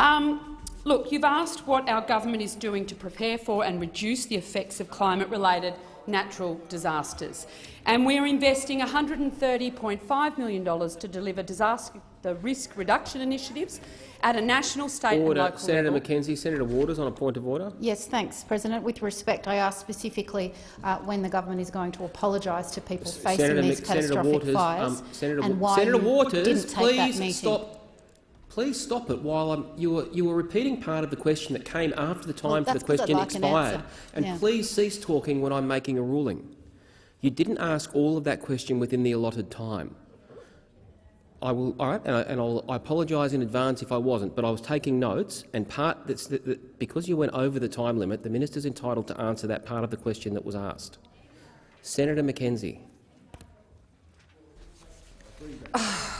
Um, look, you've asked what our government is doing to prepare for and reduce the effects of climate-related natural disasters. And we're investing $130.5 million to deliver disaster the risk reduction initiatives at a national, state and local Senator level. McKenzie. Senator Waters on a point of order. Yes, thanks, President. With respect, I asked specifically uh, when the government is going to apologise to people facing Senator, these Mc- Senator catastrophic Waters, fires um, Senator, and why Senator Waters, didn't take that please meeting. stop. Please stop it. While I'm, you were you were repeating part of the question that came after the Well, time for the that's 'cause I'd question like expired. answer. And Yeah. please cease talking when I'm making a ruling. You didn't ask all of that question within the allotted time. I will, all right, and, I, and I'll, I apologise in advance if I wasn't, but I was taking notes, and part that's that, that because you went over the time limit, the minister's entitled to answer that part of the question that was asked. Senator McKenzie. [sighs]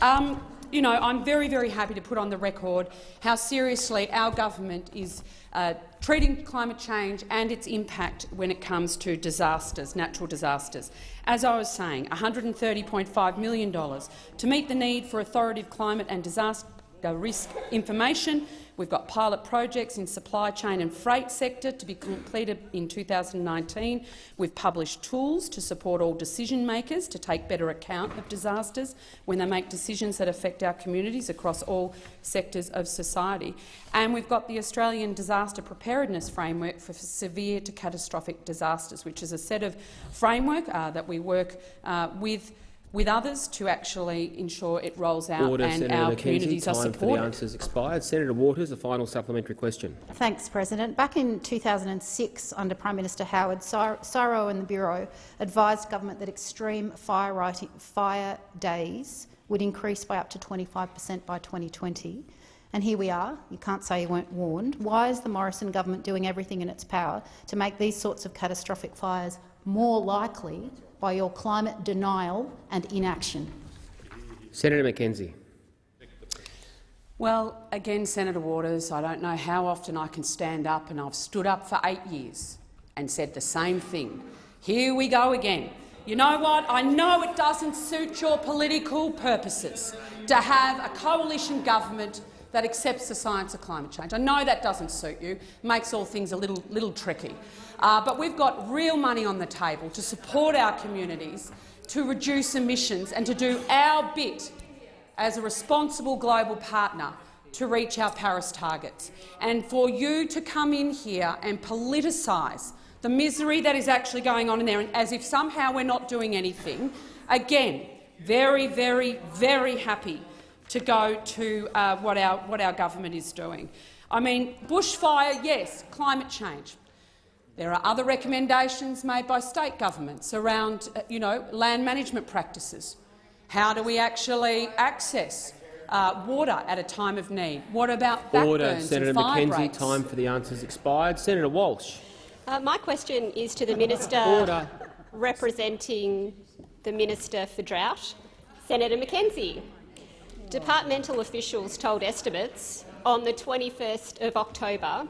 Um, you know, I'm very, very happy to put on the record how seriously our government is uh, treating climate change and its impact when it comes to disasters, natural disasters. As I was saying, $130.5 million to meet the need for authoritative climate and disaster risk information. We've got pilot projects in supply chain and freight sector to be completed in 2019. We've published tools to support all decision makers to take better account of disasters when they make decisions that affect our communities across all sectors of society. And we've got the Australian Disaster Preparedness Framework for severe to catastrophic disasters, which is a set of framework uh, that we work uh, with with others to actually ensure it rolls out Order, and Senator our McKenzie. communities are Time for the supported. answers expired. Senator Waters, a final supplementary question. Thanks, President. Back in 2006, under Prime Minister Howard, CSIRO and the Bureau advised government that extreme fire, writing, fire days would increase by up to 25 per cent by 2020. And here we are. You can't say you weren't warned. Why is the Morrison government doing everything in its power to make these sorts of catastrophic fires more likely by your climate denial and inaction? Senator McKenzie. Well, again, Senator Waters, I don't know how often I can stand up, and I've stood up for eight years and said the same thing. Here we go again. You know what? I know it doesn't suit your political purposes to have a coalition government that accepts the science of climate change. I know that doesn't suit you, makes all things a little, little tricky. Uh, but we've got real money on the table to support our communities, to reduce emissions and to do our bit as a responsible global partner to reach our Paris targets. And for you to come in here and politicise the misery that is actually going on in there, as if somehow we're not doing anything, again, very, very, very happy to go to uh, what, our, what our government is doing. I mean, bushfire, yes, climate change. There are other recommendations made by state governments around uh, you know, land management practices. How do we actually access uh, water at a time of need? What about Order. backburns Senator and fire McKenzie. breaks? Time for the answers expired. Senator Walsh. Uh, my question is to the Minister Order. representing the Minister for Drought, Senator McKenzie. Departmental officials told estimates on the 21st of October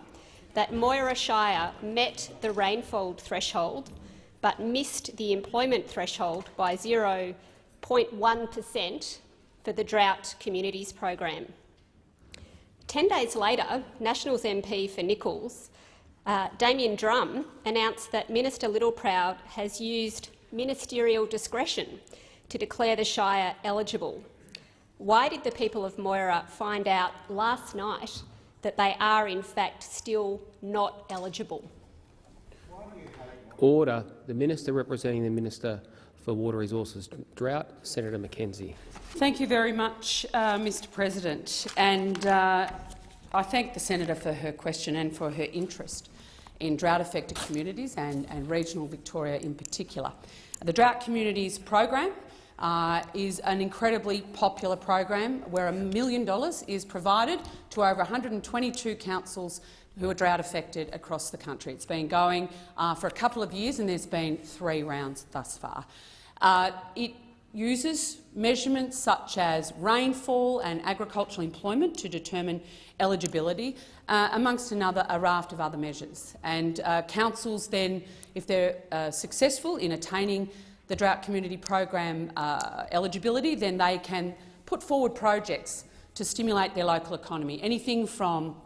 that Moira Shire met the rainfall threshold but missed the employment threshold by 0.1 per cent for the Drought Communities program. Ten days later, Nationals MP for Nicholls, uh, Damian Drum, announced that Minister Littleproud has used ministerial discretion to declare the Shire eligible. Why did the people of Moira find out last night that they are in fact still not eligible? Order. The minister representing the Minister for Water Resources Drought, Senator McKenzie. Thank you very much, uh, Mr President. And uh, I thank the senator for her question and for her interest in drought-affected communities and, and regional Victoria in particular. The Drought Communities program uh, is an incredibly popular program where a million dollars is provided to over 122 councils who are drought affected across the country. It's been going uh, for a couple of years and there's been three rounds thus far. Uh, it uses measurements such as rainfall and agricultural employment to determine eligibility, uh, amongst another a raft of other measures. And uh, councils then, if they're uh, successful in attaining the Drought Community Program uh, eligibility, then they can put forward projects to stimulate their local economy, anything from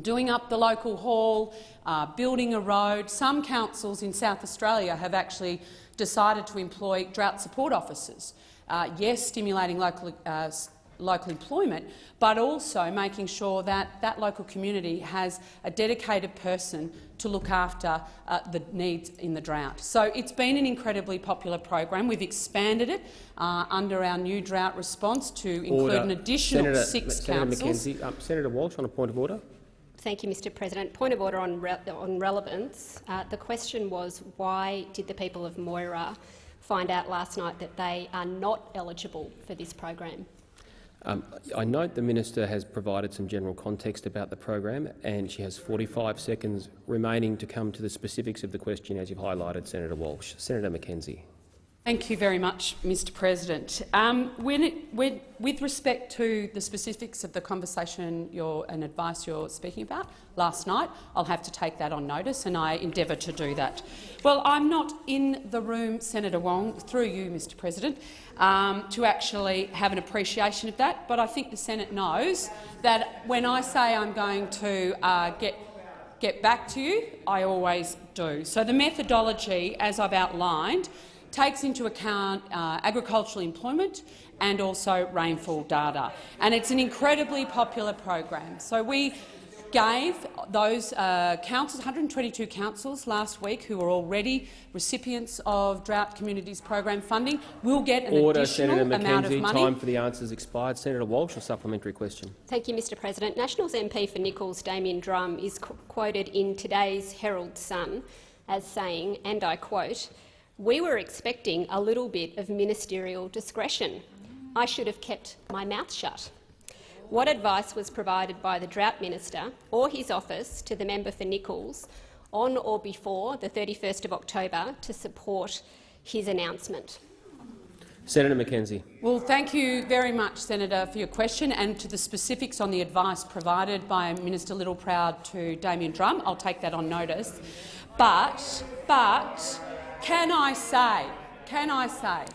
doing up the local hall, uh, building a road. Some councils in South Australia have actually decided to employ drought support officers. Uh, yes, stimulating local, uh, local employment, but also making sure that that local community has a dedicated person to look after uh, the needs in the drought. So it's been an incredibly popular program. We've expanded it uh, under our new drought response to include Order. an additional Senator, six Senator councils. McKenzie, um, Senator Walsh on a point of order. Thank you, Mr President. Point of order on, re on relevance. Uh, the question was why did the people of Moira find out last night that they are not eligible for this program? Um, I note the minister has provided some general context about the program and she has 45 seconds remaining to come to the specifics of the question as you've highlighted, Senator Walsh. Senator McKenzie. Thank you very much, Mr President. Um, when it, when, with respect to the specifics of the conversation and advice you're speaking about last night, I'll have to take that on notice and I endeavour to do that. Well, I'm not in the room, Senator Wong, through you, Mr President, um, to actually have an appreciation of that, but I think the Senate knows that when I say I'm going to uh, get get back to you, I always do. So the methodology, as I've outlined, takes into account uh, agricultural employment and also rainfall data. And it's an incredibly popular program. So we gave those uh, councils, 122 councils last week who are already recipients of Drought Communities program funding, will get an Order, additional Senator amount of money. Time for the answers expired. Senator Walsh, a supplementary question. Thank you, Mr President. Nationals MP for Nicholls, Damian Drum, is qu quoted in today's Herald Sun as saying, and I quote, we were expecting a little bit of ministerial discretion. I should have kept my mouth shut. What advice was provided by the Drought Minister or his office to the member for Nicholls on or before the 31st of October to support his announcement? Senator McKenzie. Well, thank you very much, Senator, for your question and to the specifics on the advice provided by Minister Littleproud to Damian Drum. I'll take that on notice. But, but, can I say, can I say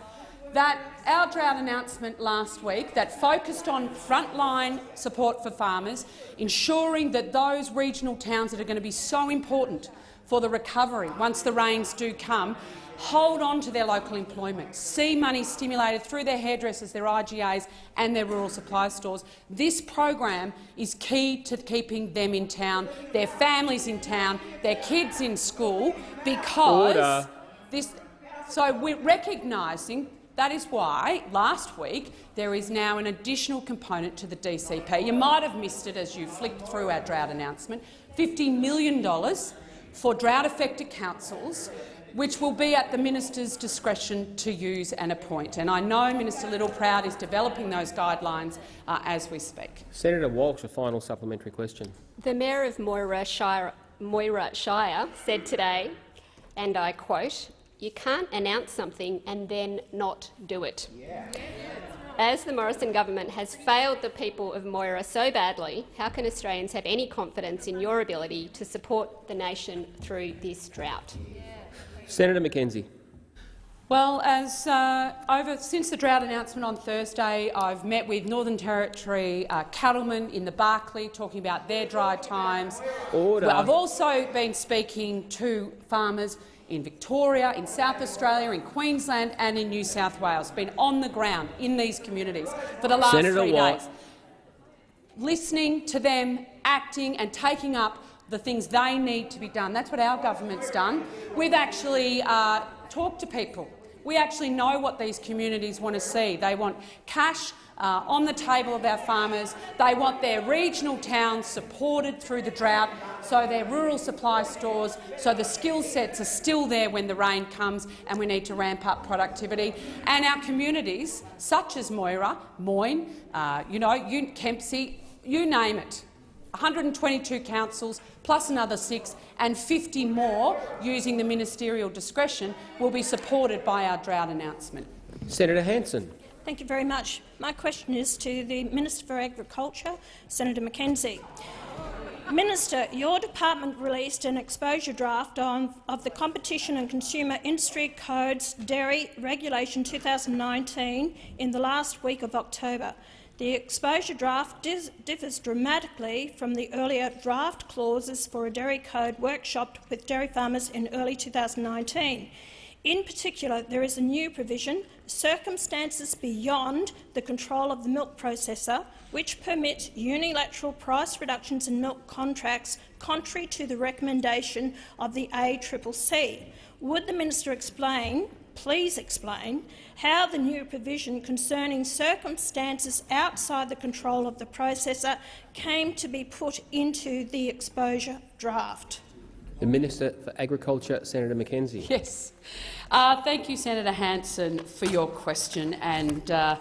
that our drought announcement last week that focused on frontline support for farmers, ensuring that those regional towns that are going to be so important for the recovery once the rains do come, hold on to their local employment, see money stimulated through their hairdressers, their IGAs and their rural supply stores. This program is key to keeping them in town, their families in town, their kids in school, because Order. This. So we're recognising that is why last week there is now an additional component to the DCP. You might have missed it as you flicked through our drought announcement. $50 million for drought-affected councils which will be at the minister's discretion to use and appoint. And I know Minister Littleproud is developing those guidelines uh, as we speak. Senator Walsh, a final supplementary question. The Mayor of Moira Shire, Moira Shire said today, and I quote, you can't announce something and then not do it. as the Morrison government has failed the people of Moira so badly, how can Australians have any confidence in your ability to support the nation through this drought? Senator McKenzie. Well, as uh, over since the drought announcement on Thursday, I've met with Northern Territory uh, cattlemen in the Barkly, talking about their dry times. Order. Well, I've also been speaking to farmers in Victoria, in South Australia, in Queensland and in New South Wales. Been on the ground in these communities for the last Senator three Watt. days, listening to them, acting and taking up the things they need to be done. That's what our government's done. We've actually uh, talked to people. We actually know what these communities want to see. They want cash uh, on the table of our farmers. They want their regional towns supported through the drought, so their rural supply stores, so the skill sets are still there when the rain comes and we need to ramp up productivity. And our communities, such as Moira, Moyne, uh, you know, Kempsey, you name it, 122 councils plus another six and 50 more using the ministerial discretion will be supported by our drought announcement. Senator Hanson. Thank you very much. My question is to the Minister for Agriculture, Senator McKenzie. Minister, your department released an exposure draft on, of the Competition and Consumer Industry Code's Dairy Regulation 2019 in the last week of October. The exposure draft differs dramatically from the earlier draft clauses for a dairy code workshopped with dairy farmers in early 2019. In particular, there is a new provision, circumstances beyond the control of the milk processor, which permit unilateral price reductions in milk contracts contrary to the recommendation of the ACCC. Would the minister explain, please explain, how the new provision concerning circumstances outside the control of the processor came to be put into the exposure draft? The Minister for Agriculture, Senator McKenzie. Yes. Uh, thank you, Senator Hanson, for your question. And uh,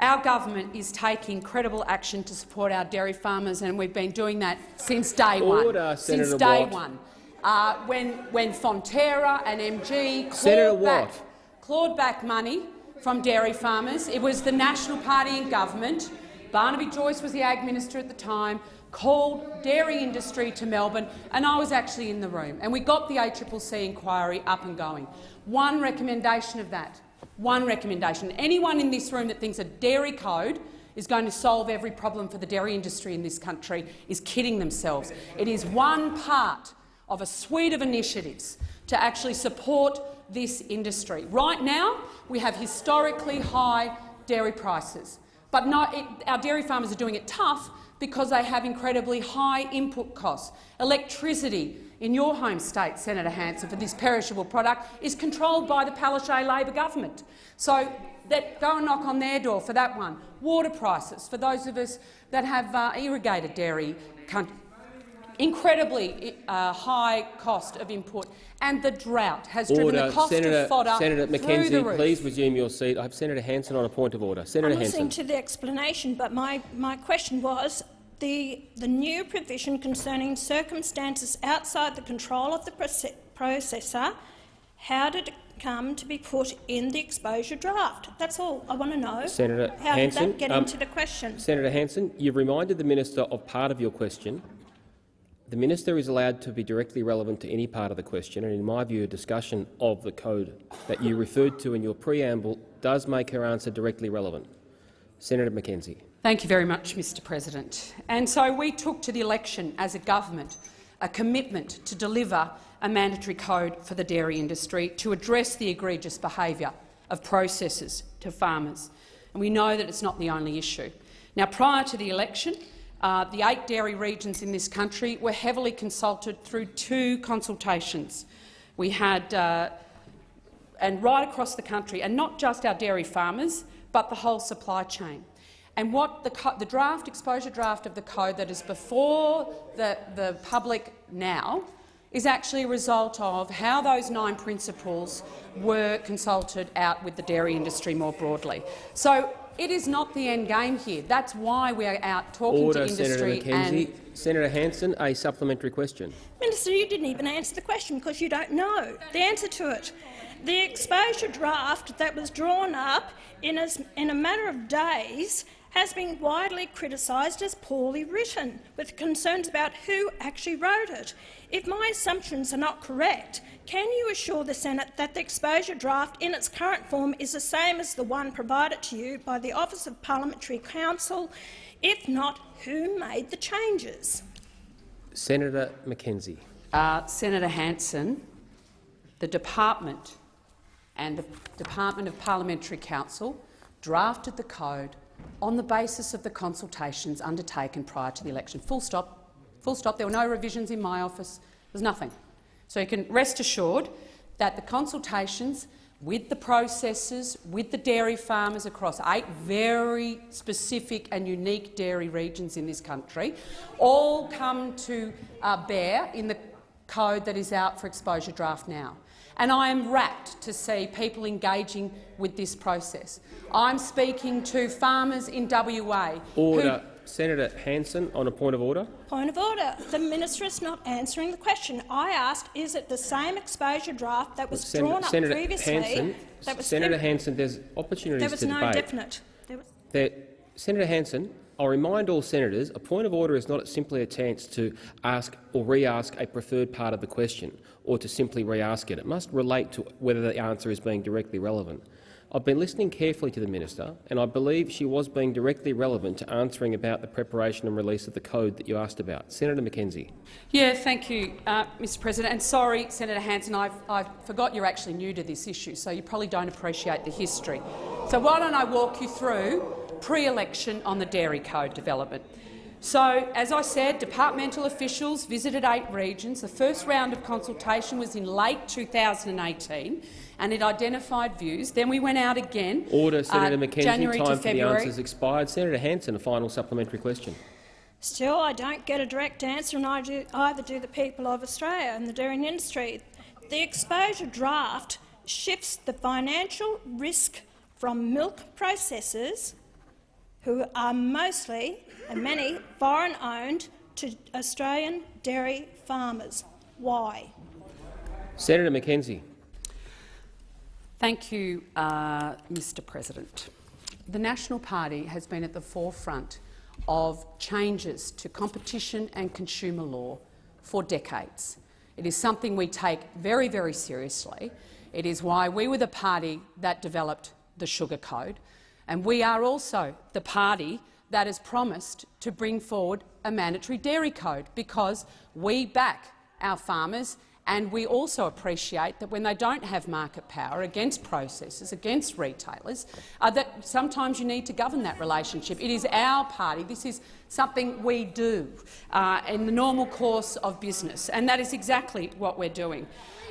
our government is taking credible action to support our dairy farmers, and we've been doing that since day Order, one. Senator since day Watt. one. Uh, when, when Fonterra and MG clawed Senator back, Watt. Clawed back money from dairy farmers, it was the National Party in government. Barnaby Joyce was the Ag Minister at the time, called dairy industry to Melbourne, and I was actually in the room. And we got the ACCC inquiry up and going. One recommendation of that, one recommendation. Anyone in this room that thinks a dairy code is going to solve every problem for the dairy industry in this country is kidding themselves. It is one part of a suite of initiatives to actually support this industry. Right now, we have historically high dairy prices, but it, our dairy farmers are doing it tough because they have incredibly high input costs. Electricity in your home state, Senator Hanson, for this perishable product is controlled by the Palaszczuk Labor government. So that, go and knock on their door for that one. Water prices, for those of us that have uh, irrigated dairy country, incredibly uh, high cost of input, and the drought has driven the cost Senator, of fodder Senator through the McKenzie, roof. please resume your seat. I have Senator Hanson on a point of order. Senator I'm listening Hanson. to the explanation, but my, my question was the, the new provision concerning circumstances outside the control of the processor, how did it come to be put in the exposure draft? That's all I want to know. Senator how Hanson, did that get um, into the question? Senator Hanson, you've reminded the minister of part of your question. The minister is allowed to be directly relevant to any part of the question, and in my view, a discussion of the code that you referred to in your preamble does make her answer directly relevant. Senator McKenzie. Thank you very much, Mr President. And so we took to the election as a government a commitment to deliver a mandatory code for the dairy industry to address the egregious behaviour of processors to farmers. And we know that it's not the only issue. Now, prior to the election, uh, the eight dairy regions in this country were heavily consulted through two consultations. We had, uh, and right across the country, and not just our dairy farmers, but the whole supply chain. And what the, the draft, exposure draft of the code that is before the, the public now is actually a result of how those nine principles were consulted out with the dairy industry more broadly. So It is not the end game here. That's why we are out talking Order, to Senator industry McKenzie. and Senator Hanson, a supplementary question. Minister, you didn't even answer the question because you don't know the answer to it. The exposure draft that was drawn up in a, in a matter of days has been widely criticised as poorly written, with concerns about who actually wrote it. If my assumptions are not correct, can you assure the Senate that the exposure draft in its current form is the same as the one provided to you by the Office of Parliamentary Counsel? If not, who made the changes? Senator McKenzie. uh, Senator Hanson, the department and the Department of Parliamentary Counsel drafted the code on the basis of the consultations undertaken prior to the election. Full stop. Full stop. There were no revisions in my office. There was nothing. So you can rest assured that the consultations with the processors, with the dairy farmers across eight very specific and unique dairy regions in this country, all come to uh, bear in the code that is out for exposure draft now. And I am rapt to see people engaging with this process. I'm speaking to farmers in WA Order. Senator Hanson, on a point of order. Point of order. The minister is not answering the question. I asked, is it the same exposure draft that was Sen- drawn up Senator previously? Hanson, that was Senator Hanson, there's opportunities there was to no debate. definite. There was There, Senator Hanson, I'll remind all senators a point of order is not simply a chance to ask or re-ask a preferred part of the question or to simply re-ask it. It must relate to whether the answer is being directly relevant. I've been listening carefully to the minister, and I believe she was being directly relevant to answering about the preparation and release of the code that you asked about. Senator McKenzie. Yeah, thank you, uh, Mr President. And sorry, Senator Hanson, I I forgot you're actually new to this issue, so you probably don't appreciate the history. So why don't I walk you through pre-election on the dairy code development. So, as I said, departmental officials visited eight regions. The first round of consultation was in late 2018, and it identified views. Then we went out again. Order, Senator uh, McKenzie. January Time to for the February. answers expired. Senator Hanson, a final supplementary question. Still, I don't get a direct answer, and I do, either do the people of Australia and the dairy industry. The exposure draft shifts the financial risk from milk processors, who are mostly, and many, foreign-owned, to Australian dairy farmers. Why? Senator McKenzie. Thank you, uh, Mr President. The National Party has been at the forefront of changes to competition and consumer law for decades. It is something we take very, very seriously. It is why we were the party that developed the Sugar Code, and we are also the party that has promised to bring forward a mandatory dairy code because we back our farmers and we also appreciate that when they don't have market power against processors, against retailers, uh, that sometimes you need to govern that relationship. It is our party. This is something we do uh, in the normal course of business, and that is exactly what we're doing.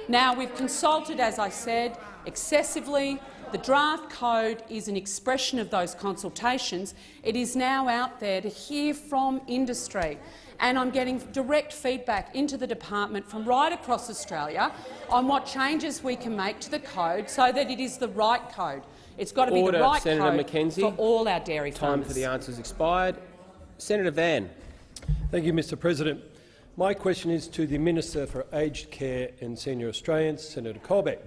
Now, we've consulted, as I said, excessively. The draft code is an expression of those consultations. It is now out there to hear from industry and I'm getting direct feedback into the department from right across Australia on what changes we can make to the code so that it is the right code. It's got to be Order, the right Senator code McKenzie. for all our dairy Time farmers. for the answers expired. Senator Van. Thank you, Mr President. My question is to the Minister for Aged Care and Senior Australians, Senator Colbeck.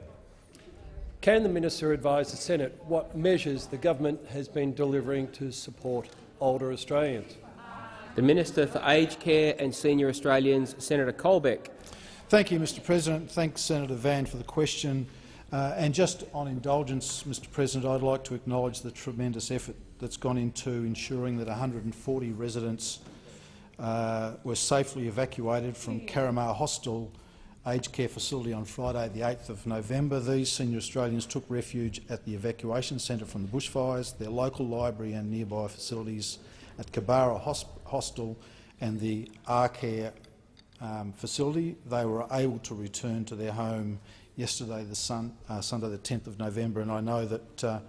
Can the minister advise the Senate what measures the government has been delivering to support older Australians? The Minister for Aged Care and Senior Australians, Senator Colbeck. Thank you, Mr President. Thanks, Senator Van, for the question. Uh, and just on indulgence, Mr President, I'd like to acknowledge the tremendous effort that's gone into ensuring that 140 residents uh, were safely evacuated from Caramar Hostel aged care facility on Friday, the 8th of November. These senior Australians took refuge at the evacuation centre from the bushfires, their local library and nearby facilities at Kabara Hostel and the R-Care um, facility. They were able to return to their home yesterday, the sun, uh, Sunday the 10th of November, and I know that uh,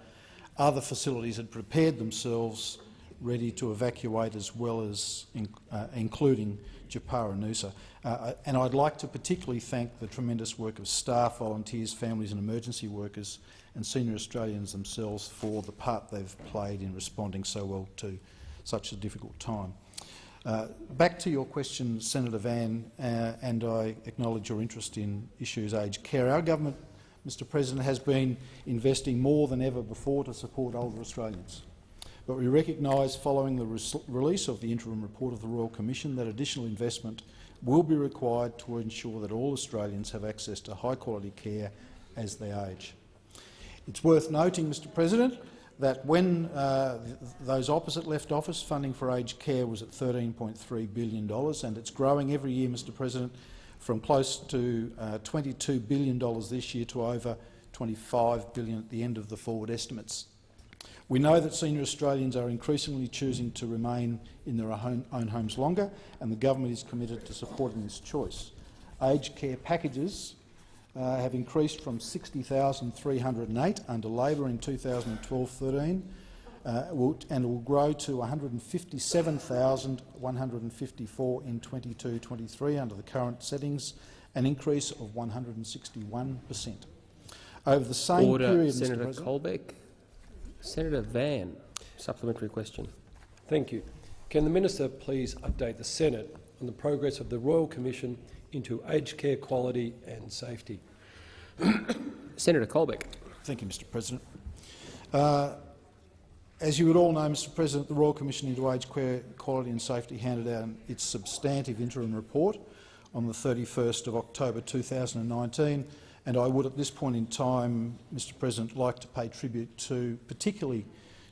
other facilities had prepared themselves ready to evacuate as well as in, uh, including Japara Noosa. Uh, and I'd like to particularly thank the tremendous work of staff, volunteers, families and emergency workers and senior Australians themselves for the part they've played in responding so well to such a difficult time. Uh, back to your question, Senator Van, uh, and I acknowledge your interest in issues aged care. Our government, Mr President, has been investing more than ever before to support older Australians. But we recognise, following the re release of the interim report of the Royal Commission, that additional investment will be required to ensure that all Australians have access to high-quality care as they age. It's worth noting, Mr President, that when uh, th those opposite left office, funding for aged care was at $13.3 billion, and it's growing every year, Mr President, from close to uh, $22 billion this year to over 25 billion at the end of the forward estimates. We know that senior Australians are increasingly choosing to remain in their own, own homes longer, and the government is committed to supporting this choice. Aged care packages uh, have increased from 60,308 under Labor in 2012-13 uh, and will grow to 157,154 in 22-23 under the current settings, an increase of 161 per cent. Over the same Order, period, Senator Mr. Colbeck. Senator Van, supplementary question. Thank you. Can the minister please update the Senate on the progress of the Royal Commission into aged care quality and safety? [coughs] Senator Colbeck. Thank you, Mr President. Uh, as you would all know, Mr President, the Royal Commission into Aged Care Quality and Safety handed out its substantive interim report on the 31st of October 2019, and I would at this point in time, Mr President, like to pay tribute to, particularly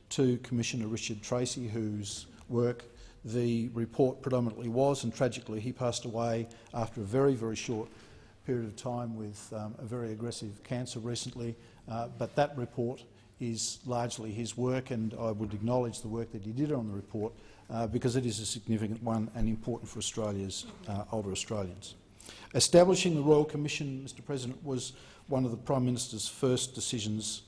to Commissioner Richard Tracey, whose work the report predominantly was, and tragically he passed away after a very, very short period of time with um, a very aggressive cancer recently. Uh, but that report is largely his work, and I would acknowledge the work that he did on the report uh, because it is a significant one and important for Australia's uh, older Australians. Establishing the Royal Commission, Mr President, was one of the Prime Minister's first decisions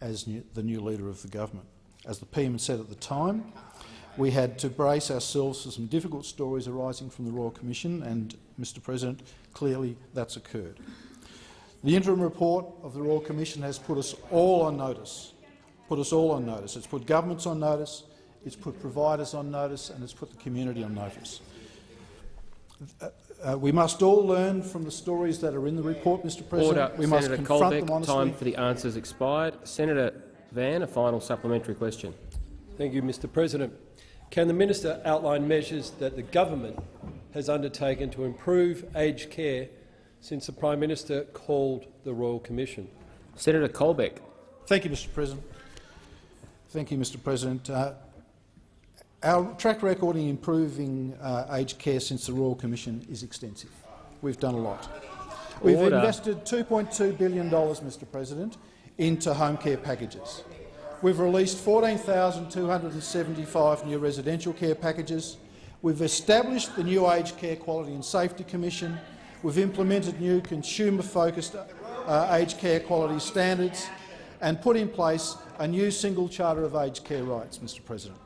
as new, the new leader of the government. As the PM said at the time, we had to brace ourselves for some difficult stories arising from the Royal Commission, and, Mr President, clearly that's occurred. The interim report of the Royal Commission has put us all on notice, put us all on notice. It's put governments on notice, it's put providers on notice, and it's put the community on notice. Uh, we must all learn from the stories that are in the report, Mr President. Order. We Senator must confront Colbeck, them honestly. time for the answers expired. Senator Van, a final supplementary question. Thank you, Mr President. Can the minister outline measures that the government has undertaken to improve aged care since the Prime Minister called the Royal Commission? Senator Colbeck. Thank you, Mr President. Thank you, Mr President. Uh, our track record in improving uh, aged care since the Royal Commission is extensive. We've done a lot. We've Order. invested $2.2 billion, Mr President, into home care packages. We've released 14,275 new residential care packages. We've established the new Aged Care Quality and Safety Commission. We've implemented new consumer-focused uh, aged care quality standards and put in place a new single charter of aged care rights, Mr President.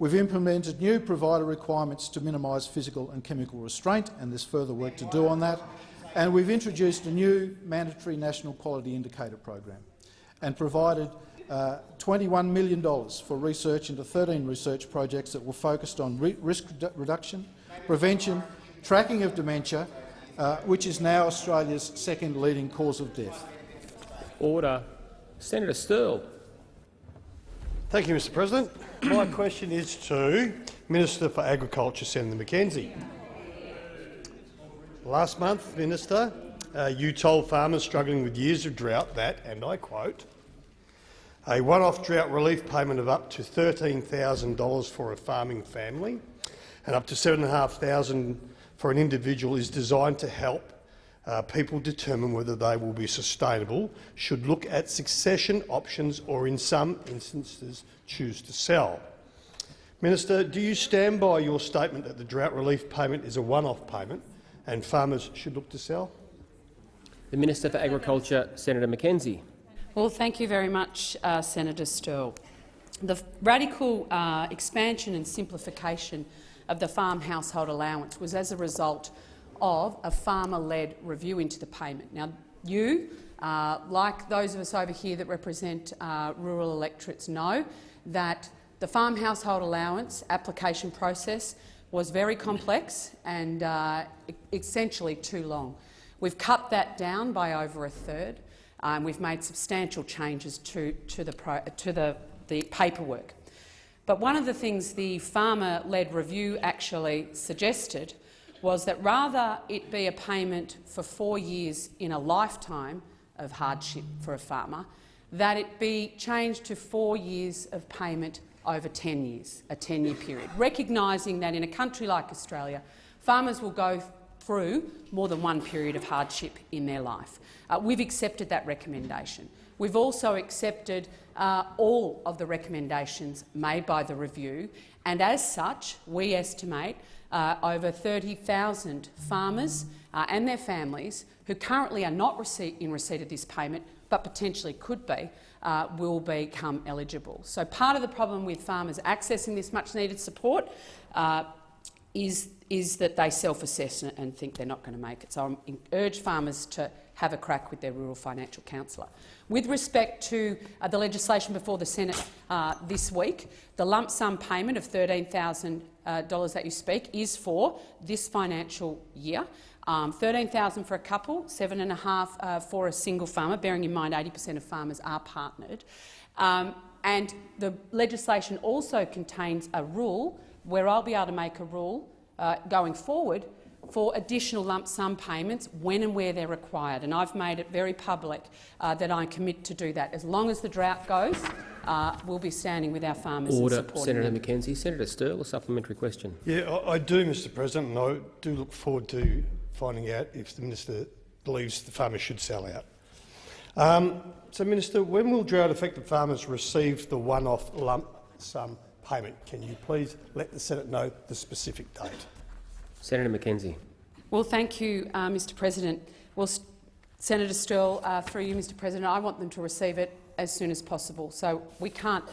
We've implemented new provider requirements to minimise physical and chemical restraint, and there's further work to do on that. And we've introduced a new mandatory national quality indicator program and provided uh, $21 million for research into 13 research projects that were focused on re risk redu reduction, prevention, tracking of dementia, uh, which is now Australia's second leading cause of death. Order. Senator Sterle. Thank you, Mr President. My question is to Minister for Agriculture, Senator McKenzie. Last month, Minister, uh, you told farmers struggling with years of drought that, and I quote, a one-off drought relief payment of up to $13,000 for a farming family and up to $7,500 for an individual is designed to help uh, people determine whether they will be sustainable, should look at succession options or, in some instances, choose to sell. Minister, do you stand by your statement that the drought relief payment is a one-off payment and farmers should look to sell? The Minister for Agriculture, Senator McKenzie. Well, thank you very much, uh, Senator Sterle. the radical uh, expansion and simplification of the farm household allowance was as a result of a farmer-led review into the payment. Now, you, uh, like those of us over here that represent uh, rural electorates, know that the farm household allowance application process was very complex and uh, essentially too long. We've cut that down by over a third. Um, we've made substantial changes to, to, the, pro, to the, the paperwork. But one of the things the farmer-led review actually suggested was that rather it be a payment for four years in a lifetime of hardship for a farmer, that it be changed to four years of payment over 10 years, a 10-year period, recognising that in a country like Australia, farmers will go through more than one period of hardship in their life. Uh, we've accepted that recommendation. We've also accepted uh, all of the recommendations made by the review, and as such, we estimate uh, over 30,000 farmers uh, and their families who currently are not in receipt of this payment but potentially could be, uh, will become eligible. So part of the problem with farmers accessing this much-needed support uh, is, is that they self-assess and think they're not going to make it. So I urge farmers to have a crack with their rural financial counsellor. With respect to uh, the legislation before the Senate uh, this week, the lump sum payment of $13,000 uh, that you speak is for this financial year. Um, 13000 for a couple, seven and a half uh, for a single farmer, bearing in mind 80 per cent of farmers are partnered. Um, and the legislation also contains a rule where I'll be able to make a rule uh, going forward for additional lump sum payments when and where they're required. And I've made it very public uh, that I commit to do that. As long as the drought goes, uh, we'll be standing with our farmers Order, and supporting Senator them. McKenzie. Senator Sterle, a supplementary question. Yeah, I, I do, Mr President, and I do look forward to finding out if the minister believes the farmers should sell out. Um, so, Minister, when will drought-affected farmers receive the one-off lump sum payment? Can you please let the Senate know the specific date? Senator McKenzie. Well, thank you, uh, Mr President. Well, Senator Sterle, uh, through you, Mr President, I want them to receive it as soon as possible. So we can't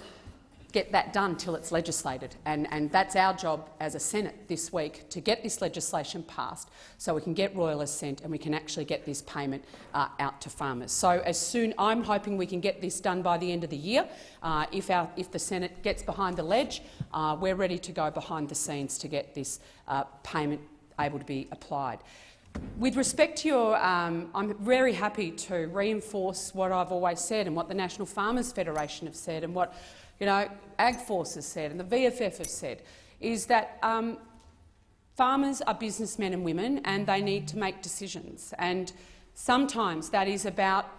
get that done till it's legislated, and, and that's our job as a Senate this week, to get this legislation passed so we can get royal assent and we can actually get this payment uh, out to farmers. So as soon, I'm hoping we can get this done by the end of the year. Uh, if, our, if the Senate gets behind the ledge, uh, we're ready to go behind the scenes to get this uh, payment able to be applied. With respect to your, um, I'm very happy to reinforce what I've always said and what the National Farmers Federation have said and what you know, AgForce has said and the VFF have said, is that um, farmers are businessmen and women and they need to make decisions. And sometimes that is about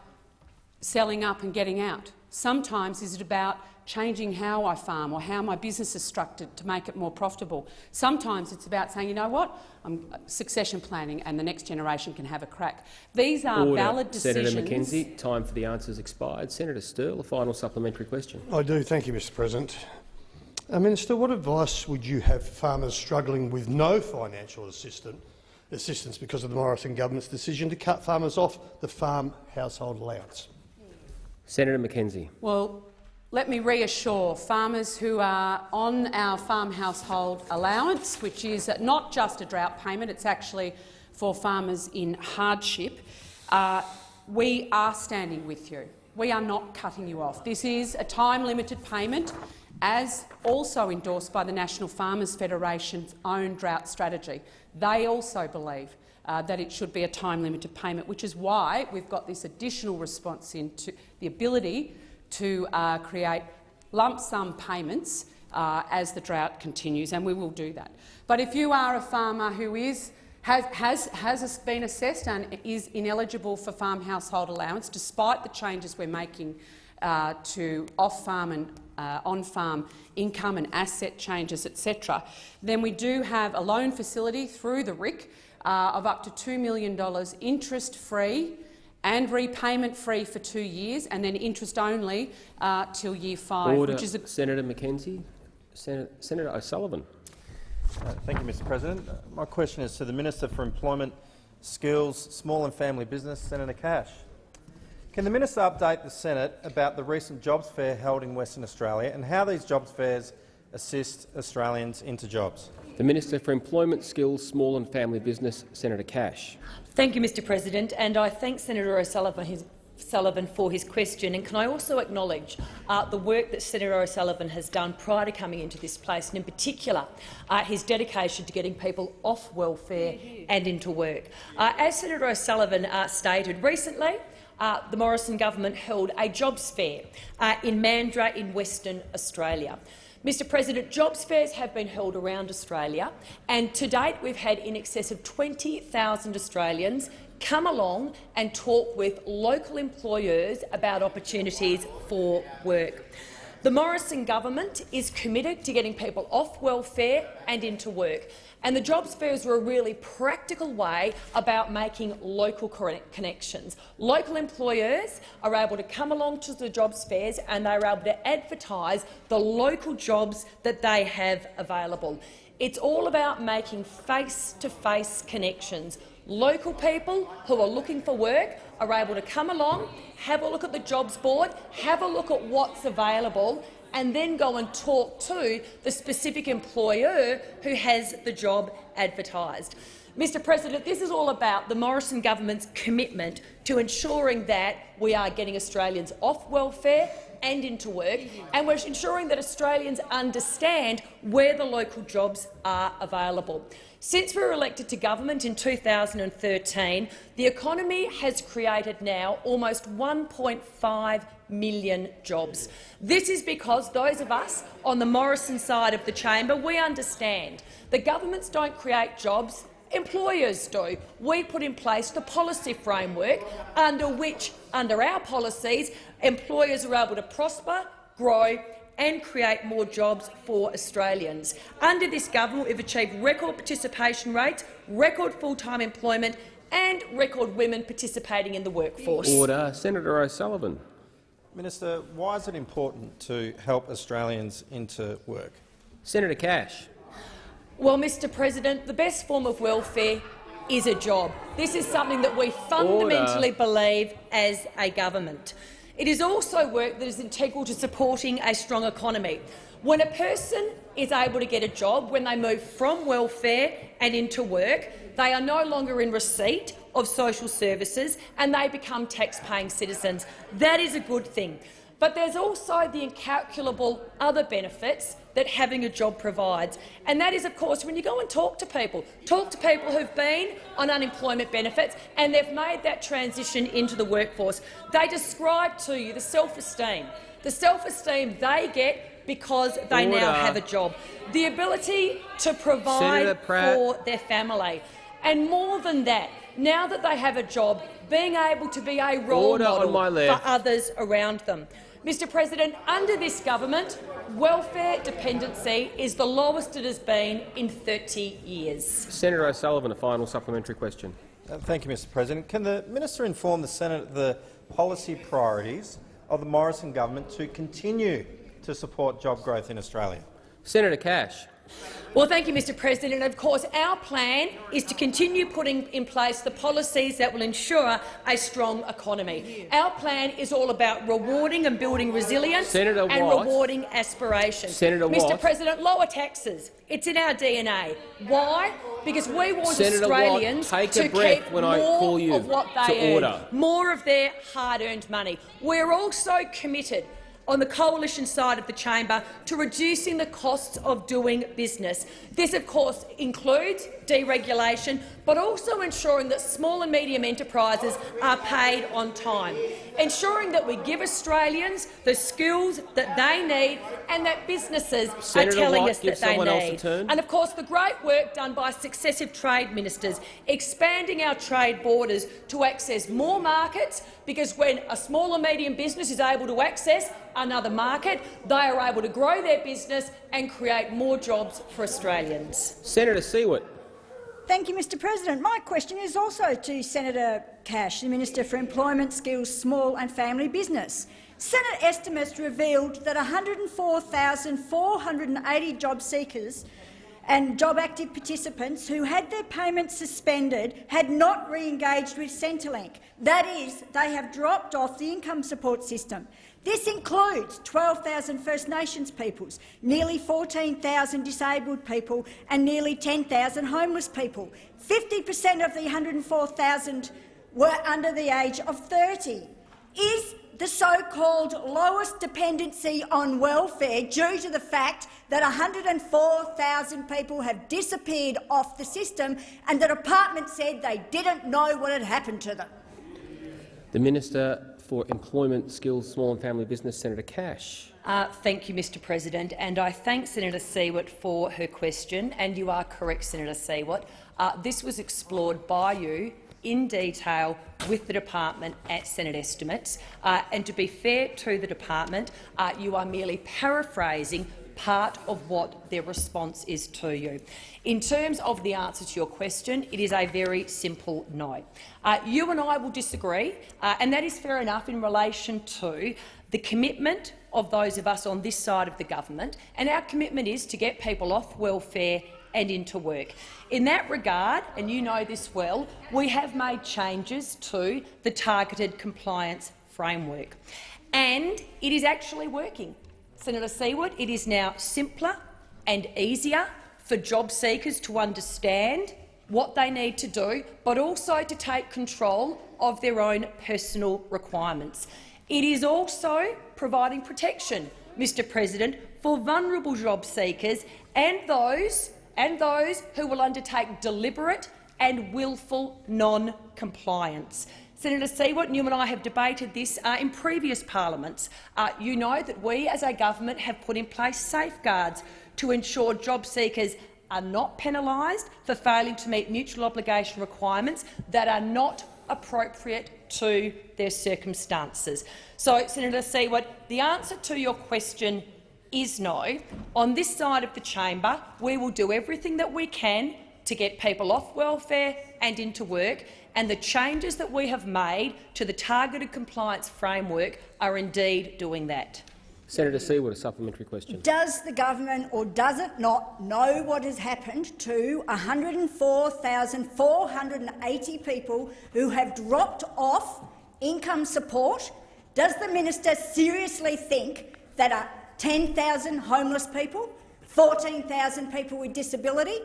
selling up and getting out. Sometimes is it about changing how I farm or how my business is structured to make it more profitable. Sometimes it's about saying, you know what, I'm succession planning and the next generation can have a crack. These are Order. valid decisions. Senator McKenzie, time for the answers expired. Senator Sterle, a final supplementary question. I do. Thank you, Mr President. Uh, Minister, what advice would you have for farmers struggling with no financial assistance, assistance because of the Morrison government's decision to cut farmers off the farm household allowance? Senator McKenzie. Well, let me reassure farmers who are on our farm household allowance, which is not just a drought payment, it's actually for farmers in hardship. Uh, we are standing with you. We are not cutting you off. This is a time-limited payment, as also endorsed by the National Farmers Federation's own drought strategy. They also believe uh, that it should be a time-limited payment, which is why we've got this additional response into the ability to uh, create lump sum payments uh, as the drought continues, and we will do that. But if you are a farmer who is, has, has, has been assessed and is ineligible for farm household allowance, despite the changes we're making uh, to off-farm and uh, on-farm income and asset changes, etc., then we do have a loan facility through the RIC uh, of up to $2 million interest-free and repayment free for two years, and then interest only uh, till year five. Order. Which is a Senator McKenzie. Senator, Senator O'Sullivan. Uh, thank you, Mr President. Uh, my question is to the Minister for Employment, Skills, Small and Family Business, Senator Cash. Can the minister update the Senate about the recent jobs fair held in Western Australia and how these jobs fairs assist Australians into jobs? The Minister for Employment, Skills, Small and Family Business, Senator Cash. Thank you, Mr President, and I thank Senator O'Sullivan his, Sullivan for his question. And can I also acknowledge uh, the work that Senator O'Sullivan has done prior to coming into this place, and in particular uh, his dedication to getting people off welfare and into work. Uh, as Senator O'Sullivan uh, stated recently, uh, the Morrison government held a jobs fair uh, in Mandurah in Western Australia. Mr President, jobs fairs have been held around Australia, and to date we've had in excess of 20,000 Australians come along and talk with local employers about opportunities for work. The Morrison government is committed to getting people off welfare and into work, and the jobs fairs are a really practical way about making local connections. Local employers are able to come along to the jobs fairs and they're able to advertise the local jobs that they have available. It's all about making face-to-face -face connections. Local people who are looking for work are able to come along, have a look at the jobs board, have a look at what's available and then go and talk to the specific employer who has the job advertised. Mr President, this is all about the Morrison government's commitment to ensuring that we are getting Australians off welfare and into work, and we're ensuring that Australians understand where the local jobs are available. Since we were elected to government in 2013, the economy has created now almost 1.5 million jobs. This is because those of us on the Morrison side of the chamber, we understand that governments don't create jobs, employers do. We put in place the policy framework under which, under our policies, employers are able to prosper, grow and create more jobs for Australians. Under this government, we've achieved record participation rates, record full-time employment and record women participating in the workforce. Order. Senator O'Sullivan. Minister, why is it important to help Australians into work? Senator Cash. Well, Mr President, the best form of welfare is a job. This is something that we fundamentally Order. believe as a government. It is also work that is integral to supporting a strong economy. When a person is able to get a job, when they move from welfare and into work, they are no longer in receipt of social services and they become tax-paying citizens. That is a good thing. But there's also the incalculable other benefits that having a job provides. And that is, of course, when you go and talk to people, talk to people who've been on unemployment benefits and they've made that transition into the workforce. They describe to you the self-esteem, the self-esteem they get because they Order. now have a job, the ability to provide for their family. And more than that, now that they have a job, being able to be a role Order model for others around them. Mr President, under this government, welfare dependency is the lowest it has been in 30 years. Senator O'Sullivan, a final supplementary question. Uh, thank you, Mr President. Can the minister inform the Senate of the policy priorities of the Morrison government to continue to support job growth in Australia? Senator Cash. Well, thank you, Mr President. And of course, our plan is to continue putting in place the policies that will ensure a strong economy. Our plan is all about rewarding and building resilience Senator and Watt. rewarding aspiration. Senator Mr Watt. President, lower taxes. It's in our DNA. Why? Because we want Senator Australians Watt, to keep when more I call you of what they to earn, order. more of their hard-earned money. We're also committed on the coalition side of the chamber to reducing the costs of doing business. This, of course, includes deregulation, but also ensuring that small and medium enterprises are paid on time, ensuring that we give Australians the skills that they need and that businesses Senator are telling White, us that they need. And, of course, the great work done by successive trade ministers, expanding our trade borders to access more markets, because when a small and medium business is able to access another market, they are able to grow their business and create more jobs for Australians. Senator Siewert. Thank you, Mr President. My question is also to Senator Cash, the Minister for Employment, Skills, Small and Family Business. Senate estimates revealed that 104,480 job seekers and job active participants who had their payments suspended had not re-engaged with Centrelink. That is, they have dropped off the income support system. This includes 12,000 First Nations peoples, nearly 14,000 disabled people and nearly 10,000 homeless people. 50 per cent of the 104,000 were under the age of 30. Is the so-called lowest dependency on welfare due to the fact that 104,000 people have disappeared off the system and the department said they didn't know what had happened to them? The Minister for Employment, Skills, Small and Family Business, Senator Cash. Uh, thank you, Mr President, and I thank Senator Siewert for her question. And you are correct, Senator Siewert. Uh, this was explored by you in detail with the department at Senate estimates. Uh, and to be fair to the department, uh, you are merely paraphrasing part of what their response is to you. In terms of the answer to your question, it is a very simple no. Uh, you and I will disagree, uh, and that is fair enough in relation to the commitment of those of us on this side of the government, and our commitment is to get people off welfare and into work. In that regard, and you know this well, we have made changes to the targeted compliance framework. And it is actually working. Senator Siewert, it is now simpler and easier for job seekers to understand what they need to do, but also to take control of their own personal requirements. It is also providing protection, Mr President, for vulnerable job seekers and those and those who will undertake deliberate and willful non-compliance. Senator Siewert, you and I have debated this uh, in previous parliaments. Uh, you know that we, as a government, have put in place safeguards to ensure job seekers are not penalised for failing to meet mutual obligation requirements that are not appropriate to their circumstances. So, Senator Siewert, the answer to your question is no. On this side of the chamber, we will do everything that we can to get people off welfare and into work, and the changes that we have made to the targeted compliance framework are indeed doing that. Senator Siewert, a supplementary question. Does the government or does it not know what has happened to 104,480 people who have dropped off income support? Does the minister seriously think that 10,000 homeless people, 14,000 people with disability,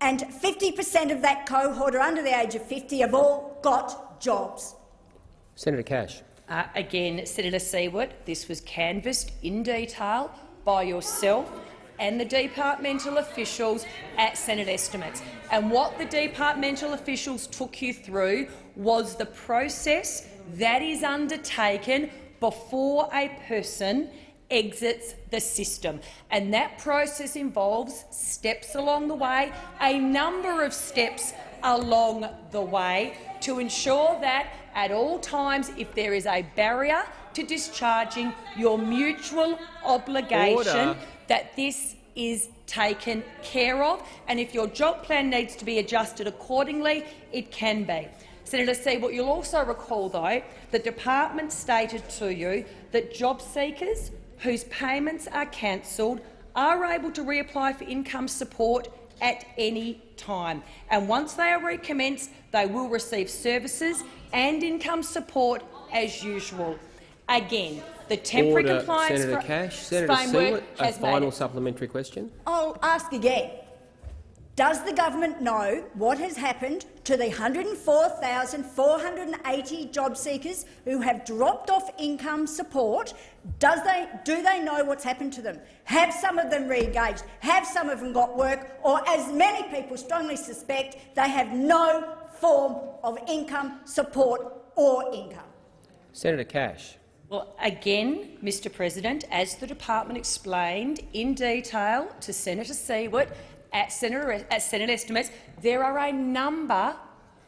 and 50 per cent of that cohort are under the age of 50 have all got jobs. Senator Cash. Uh, again, Senator Siewert, this was canvassed in detail by yourself and the departmental officials at Senate estimates. And what the departmental officials took you through was the process that is undertaken before a person exits the system. And that process involves steps along the way, a number of steps along the way to ensure that at all times, if there is a barrier to discharging your mutual obligation, Order. that this is taken care of, and if your job plan needs to be adjusted accordingly, it can be. Senator Siewert, you'll also recall, though, the department stated to you that job seekers whose payments are cancelled are able to reapply for income support at any time. And once they are recommenced, they will receive services and income support as usual. Again, the temporary Order, compliance Senator Cash. Senator framework Siewert, a has made final supplementary question. I'll ask again. Does the government know what has happened to the 104,480 job seekers who have dropped off income support? Does they, do they know what's happened to them? Have some of them re-engaged? Have some of them got work? Or, as many people strongly suspect, they have no form of income support or income? Senator Cash. Well, again, Mr President, as the department explained in detail to Senator Siewert at Senate, at Senate estimates, there are a number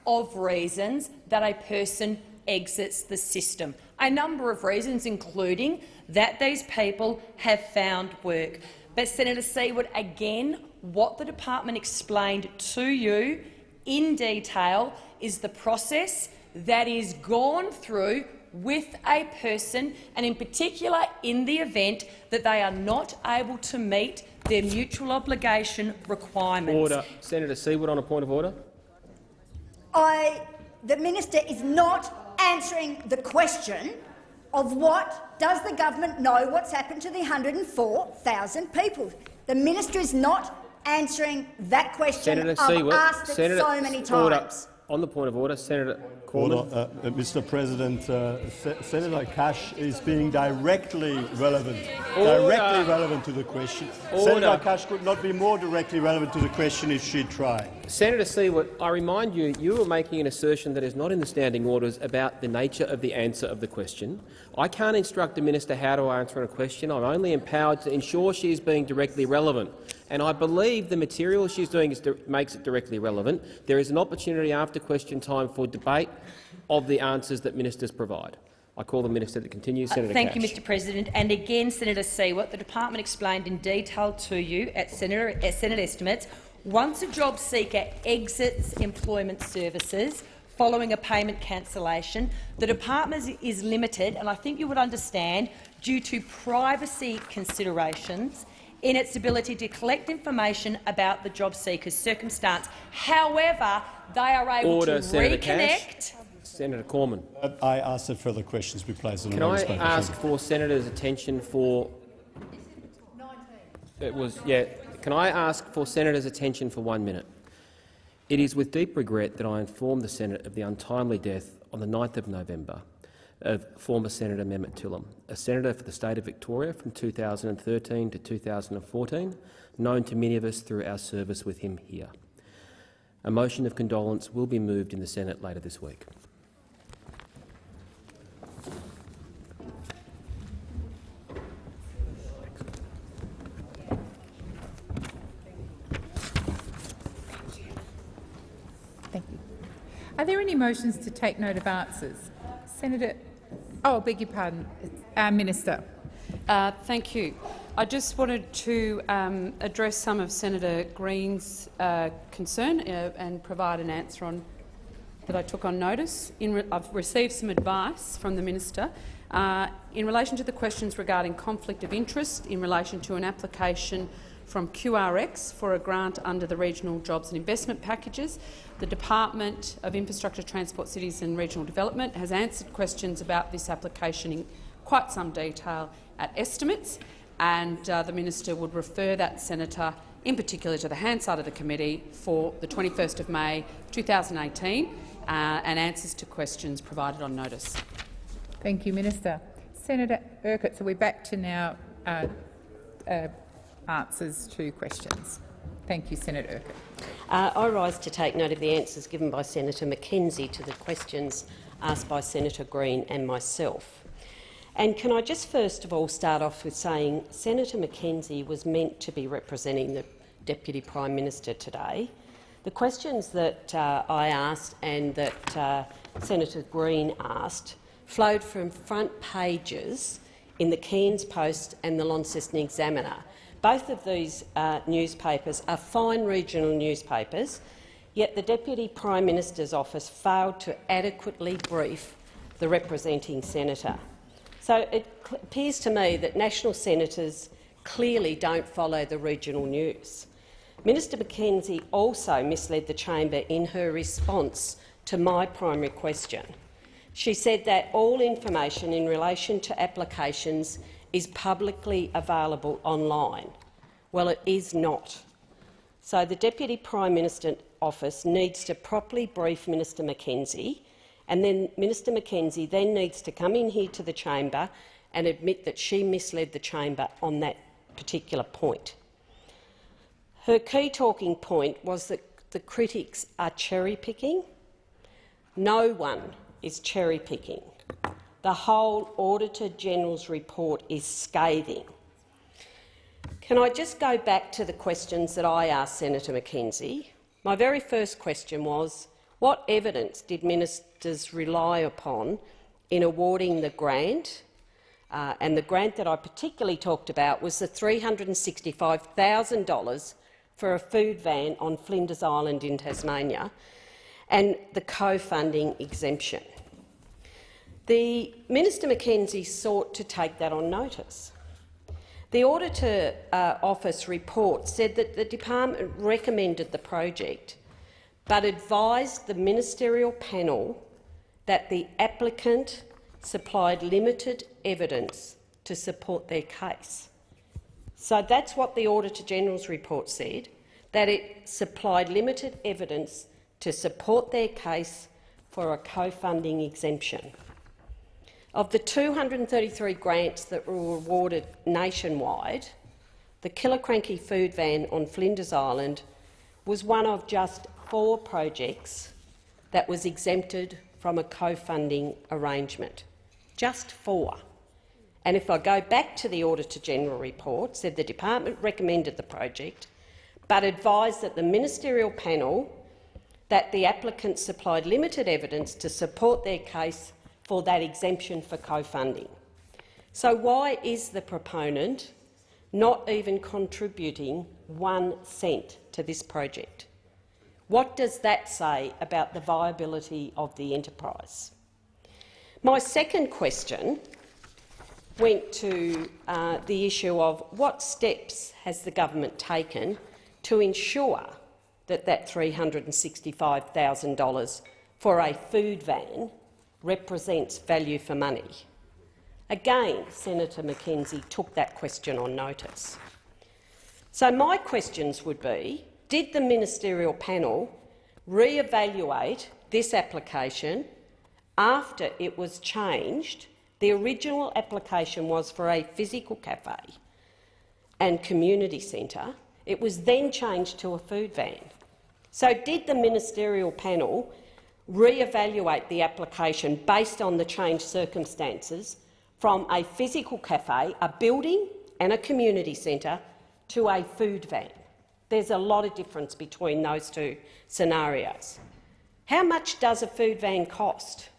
of reasons that a person exits the system. A number of reasons, including that these people have found work. But, Senator Siewert, again, what the department explained to you in detail is the process that is gone through with a person, and in particular in the event that they are not able to meet their mutual obligation requirements. Order. Senator Siewert on a point of order. I, the minister is not answering the question of what does the government know what's happened to the 104,000 people. The minister is not answering that question. Senator I've Siewert. asked it Senator, so many order. On the point of order, Senator Cormann. Order, uh, uh, Mr. President, uh, Se Senator Cash is being directly relevant, Order. directly relevant to the question. Order. Senator Cash could not be more directly relevant to the question if she tried. Senator Siewert, I remind you, you are making an assertion that is not in the standing orders about the nature of the answer of the question. I can't instruct the minister how to answer a question. I'm only empowered to ensure she is being directly relevant. And I believe the material she's doing is makes it directly relevant. There is an opportunity after question time for debate of the answers that ministers provide. I call the minister to continue. Senator Uh, Thank Cash. you, Mr President. And again, Senator Siewert, the department explained in detail to you at Senator, at Senate estimates, once a job seeker exits employment services following a payment cancellation, the department is limited, and I think you would understand, due to privacy considerations, in its ability to collect information about the job seeker's circumstance. However, they are able Order, to Senator reconnect Cash. Senator Cormann. Uh, I ask that further questions be placed on Can I non-spoken ask for senators' attention for? It was yeah. Can I ask for senators' attention for one minute? It is with deep regret that I inform the Senate of the untimely death on the 9th of November of former Senator Mehmet Tillem, a senator for the state of Victoria from 2013 to 2014, known to many of us through our service with him here. A motion of condolence will be moved in the Senate later this week. Thank you. Are there any motions to take note of answers? Senator, oh, beg your pardon, uh, Minister. Uh, thank you. I just wanted to um, address some of Senator Green's uh, concern uh, and provide an answer on that I took on notice. Re I've received some advice from the minister uh, in relation to the questions regarding conflict of interest in relation to an application from QRX for a grant under the Regional Jobs and Investment Packages. The Department of Infrastructure, Transport, Cities and Regional Development has answered questions about this application in quite some detail at estimates, and uh, the minister would refer that senator in particular to the Hansard of the committee for the 21st of May 2018 uh, and answers to questions provided on notice. Thank you, Minister. Senator Urquhart, so we're back to now uh, uh, answers to questions. Thank you, Senator Urquhart. Uh, I rise to take note of the answers given by Senator McKenzie to the questions asked by Senator Green and myself. And can I just first of all start off with saying Senator McKenzie was meant to be representing the Deputy Prime Minister today. The questions that uh, I asked and that uh, Senator Green asked flowed from front pages in the Cairns Post and the Launceston Examiner. Both of these uh, newspapers are fine regional newspapers, yet the Deputy Prime Minister's office failed to adequately brief the representing senator. So it appears to me that national senators clearly don't follow the regional news. Minister McKenzie also misled the chamber in her response to my primary question. She said that all information in relation to applications is publicly available online. Well, it is not. So the Deputy Prime Minister's office needs to properly brief Minister McKenzie, and then Minister McKenzie then needs to come in here to the chamber and admit that she misled the chamber on that particular point. Her key talking point was that the critics are cherry-picking. No one is cherry-picking. The whole Auditor-General's report is scathing. Can I just go back to the questions that I asked Senator McKenzie? My very first question was, what evidence did ministers rely upon in awarding the grant? Uh, and the grant that I particularly talked about was the $365,000 for a food van on Flinders Island in Tasmania and the co-funding exemption. The Minister McKenzie sought to take that on notice. The Auditor uh, Office report said that the department recommended the project but advised the ministerial panel that the applicant supplied limited evidence to support their case. So that's what the Auditor-General's report said, that it supplied limited evidence to support their case for a co-funding exemption. Of the 233 grants that were awarded nationwide, the Killiecrankie food van on Flinders Island was one of just four projects that was exempted from a co-funding arrangement. Just four. And if I go back to the Auditor-General report, said the department recommended the project, but advised that the ministerial panel that the applicant supplied limited evidence to support their case for that exemption for co-funding. So why is the proponent not even contributing one cent to this project? What does that say about the viability of the enterprise? My second question went to uh, the issue of what steps has the government taken to ensure that that $365,000 for a food van represents value for money. Again, Senator McKenzie took that question on notice. So my questions would be, did the ministerial panel re-evaluate this application after it was changed? The original application was for a physical cafe and community centre. It was then changed to a food van. So did the ministerial panel re-evaluate the application based on the changed circumstances from a physical cafe, a building and a community centre to a food van. There's a lot of difference between those two scenarios. How much does a food van cost?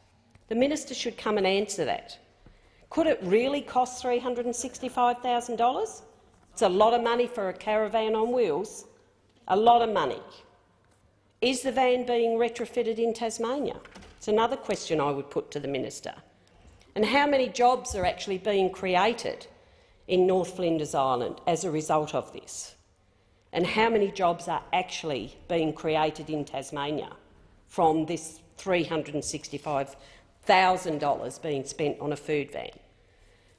The minister should come and answer that. Could it really cost $365,000? It's a lot of money for a caravan on wheels, a lot of money. Is the van being retrofitted in Tasmania? It's another question I would put to the minister. And how many jobs are actually being created in North Flinders Island as a result of this? And how many jobs are actually being created in Tasmania from this $365,000 being spent on a food van?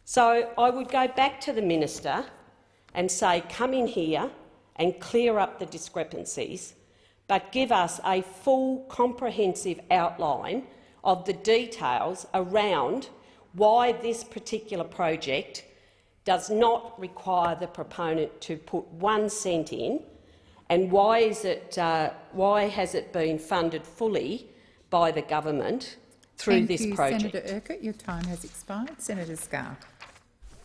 So I would go back to the minister and say, come in here and clear up the discrepancies but give us a full, comprehensive outline of the details around why this particular project does not require the proponent to put one cent in, and why, is it, uh, why has it been funded fully by the government through Thank this you, project? Senator Urquhart. Your time has expired. Senator Scarr.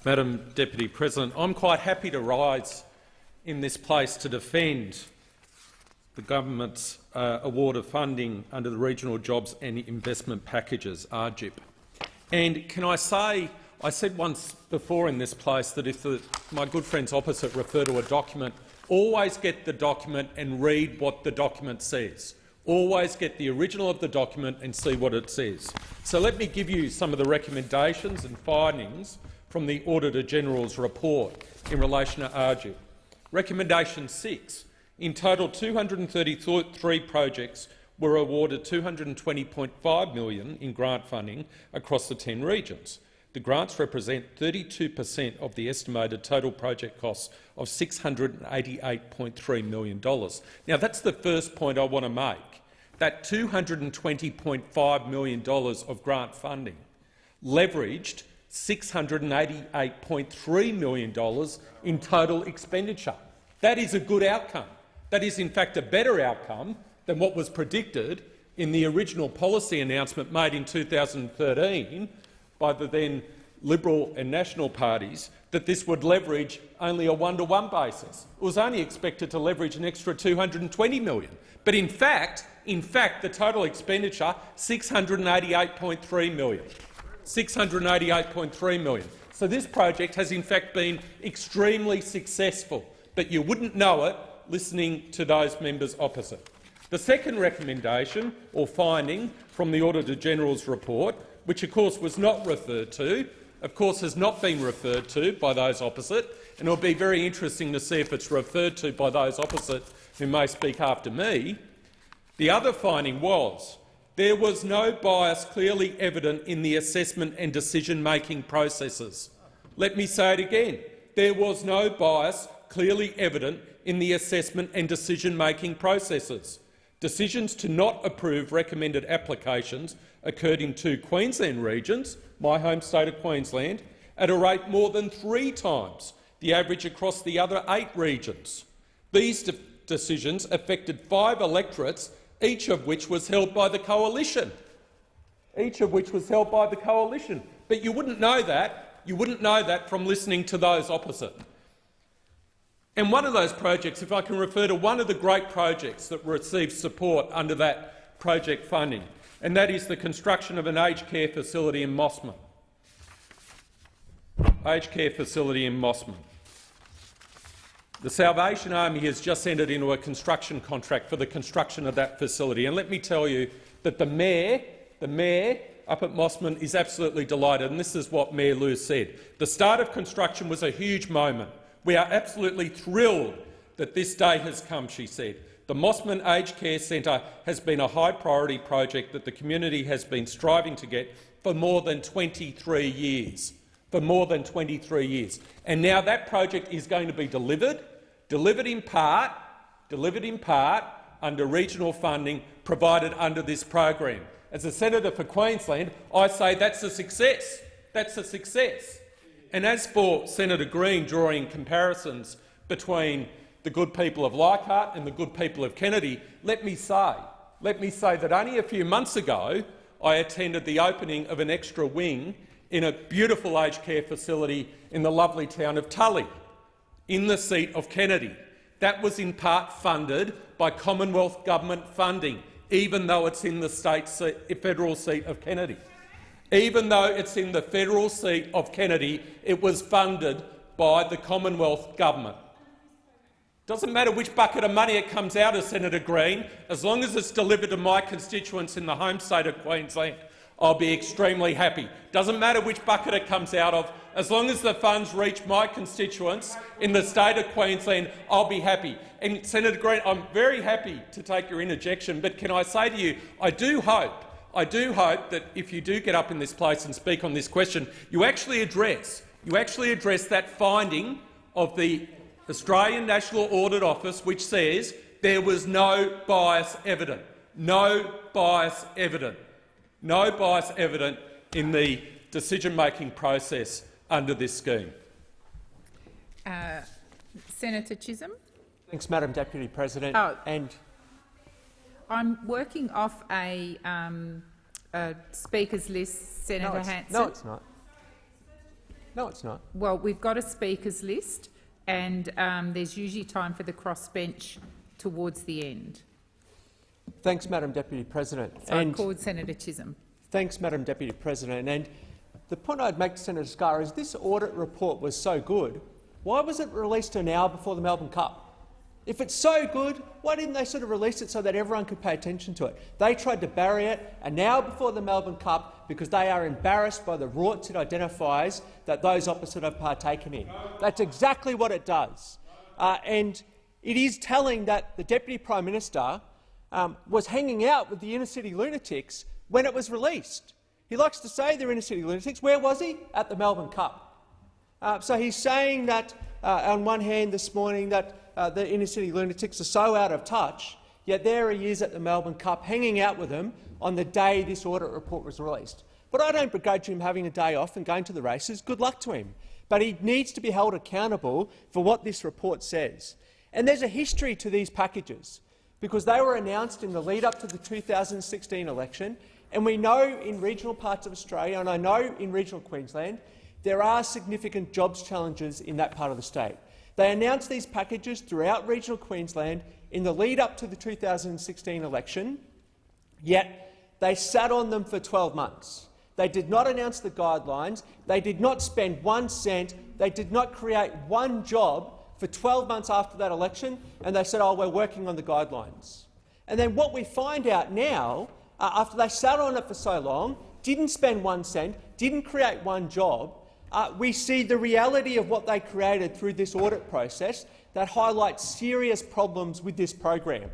Madam Deputy President, I'm quite happy to rise in this place to defend the government's uh, award of funding under the Regional Jobs and Investment Packages, RJIP. And can I say, I said once before in this place that if the, my good friends opposite refer to a document, always get the document and read what the document says. Always get the original of the document and see what it says. So let me give you some of the recommendations and findings from the Auditor-General's report in relation to RJIP. Recommendation 6 in total, 233 projects were awarded 220.5 million in grant funding across the 10 regions. The grants represent 32 per cent of the estimated total project costs of $688.3 million. Now, that's the first point I want to make. That $220.5 million of grant funding leveraged $688.3 million in total expenditure. That is a good outcome. That is, in fact, a better outcome than what was predicted in the original policy announcement made in 2013 by the then Liberal and National parties that this would leverage only a one-to-one -one basis. It was only expected to leverage an extra 220 million. But in fact, in fact, the total expenditure 688.3 million. 688.3 million. So this project has in fact been extremely successful, but you wouldn't know it listening to those members opposite. The second recommendation or finding from the Auditor-General's report which of course was not referred to, of course has not been referred to by those opposite, and it will be very interesting to see if it's referred to by those opposite who may speak after me. The other finding was there was no bias clearly evident in the assessment and decision-making processes. Let me say it again. There was no bias clearly evident in the assessment and decision-making processes. Decisions to not approve recommended applications occurred in two Queensland regions, my home state of Queensland, at a rate more than three times the average across the other eight regions. These de decisions affected five electorates, each of which was held by the coalition. Each of which was held by the coalition. But you wouldn't know that you wouldn't know that from listening to those opposite. And one of those projects, if I can refer to one of the great projects that received support under that project funding, and that is the construction of an aged care facility in Mossman. Aged care facility in Mossman. The Salvation Army has just entered into a construction contract for the construction of that facility. And let me tell you that the mayor, the mayor up at Mossman is absolutely delighted, and this is what Mayor Leu said. The start of construction was a huge moment. We are absolutely thrilled that this day has come, she said. The Mossman Aged Care Centre has been a high priority project that the community has been striving to get for more than 23 years. For more than 23 years. And now that project is going to be delivered, delivered in part, delivered in part under regional funding provided under this program. As a senator for Queensland, I say that's a success. That's a success. And as for Senator Green drawing comparisons between the good people of Leichhardt and the good people of Kennedy, let me say, let me say that only a few months ago I attended the opening of an extra wing in a beautiful aged care facility in the lovely town of Tully, in the seat of Kennedy. That was in part funded by Commonwealth government funding even though it's in the state seat, federal seat of Kennedy. Even though it's in the federal seat of Kennedy, it was funded by the Commonwealth government. Doesn't matter which bucket of money it comes out of, Senator Green, as long as it's delivered to my constituents in the home state of Queensland, I'll be extremely happy. Doesn't matter which bucket it comes out of, as long as the funds reach my constituents in the state of Queensland, I'll be happy. And Senator Green, I'm very happy to take your interjection, but can I say to you, I do hope, I do hope that if you do get up in this place and speak on this question, you actually address, you actually address that finding of the Australian National Audit Office, which says there was no bias evident, no bias evident, no bias evident in the decision-making process under this scheme. Uh, Senator Chisholm. Thanks, Madam Deputy President. Oh, and I'm working off a, um, a speakers list, Senator no, Hanson. No, it's not. No, it's not. Well, we've got a speakers list, and um, there's usually time for the crossbench towards the end. Thanks, Madam Deputy President. So and I called Senator Chisholm. Thanks, Madam Deputy President. And the point I'd make to Senator Scarr is this audit report was so good, why was it released an hour before the Melbourne Cup? If it's so good, why didn't they sort of release it so that everyone could pay attention to it? They tried to bury it an hour before the Melbourne Cup because they are embarrassed by the rorts it identifies that those opposite have partaken in. That's exactly what it does. Uh, and it is telling that the Deputy Prime Minister um, was hanging out with the inner-city lunatics when it was released. He likes to say they're inner-city lunatics. Where was he? At the Melbourne Cup. Uh, so he's saying that, uh, on one hand this morning, that uh, the inner-city lunatics are so out of touch, yet there he is at the Melbourne Cup hanging out with them on the day this audit report was released. But I don't begrudge him having a day off and going to the races. Good luck to him. But he needs to be held accountable for what this report says. And there's a history to these packages, because they were announced in the lead-up to the 2016 election, and we know in regional parts of Australia, and I know in regional Queensland, there are significant jobs challenges in that part of the state. They announced these packages throughout regional Queensland in the lead-up to the 2016 election, yet they sat on them for 12 months. They did not announce the guidelines. They did not spend one cent. They did not create one job for 12 months after that election, and they said, oh, we're working on the guidelines. And then what we find out now uh, after they sat on it for so long, didn't spend one cent, didn't create one job, uh, we see the reality of what they created through this audit process that highlights serious problems with this program.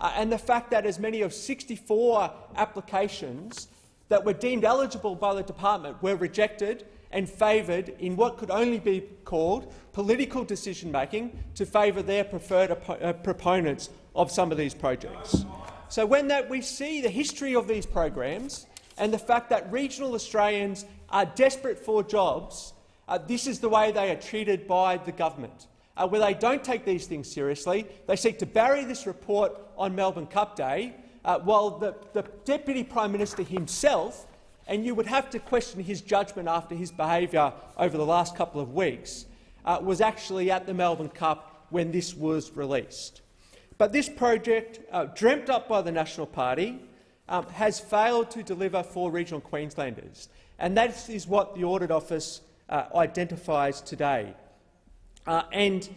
Uh, and the fact that as many as 64 applications that were deemed eligible by the department were rejected and favoured in what could only be called political decision-making to favour their preferred uh, proponents of some of these projects. So when that we see the history of these programs and the fact that regional Australians are desperate for jobs, uh, this is the way they are treated by the government. Uh, where they don't take these things seriously, they seek to bury this report on Melbourne Cup Day, uh, while the, the Deputy Prime Minister himself, and you would have to question his judgment after his behaviour over the last couple of weeks, uh, was actually at the Melbourne Cup when this was released. But this project, uh, dreamt up by the National Party, um, has failed to deliver for regional Queenslanders, and that is what the Audit Office uh, identifies today. Uh, and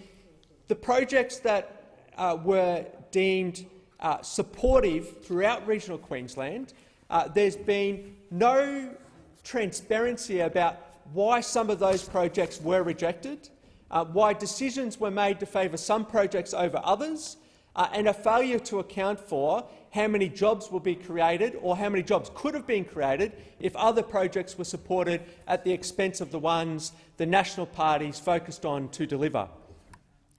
the projects that uh, were deemed uh, supportive throughout regional Queensland, uh, there's been no transparency about why some of those projects were rejected, uh, why decisions were made to favour some projects over others, and a failure to account for how many jobs will be created or how many jobs could have been created if other projects were supported at the expense of the ones the national parties focused on to deliver.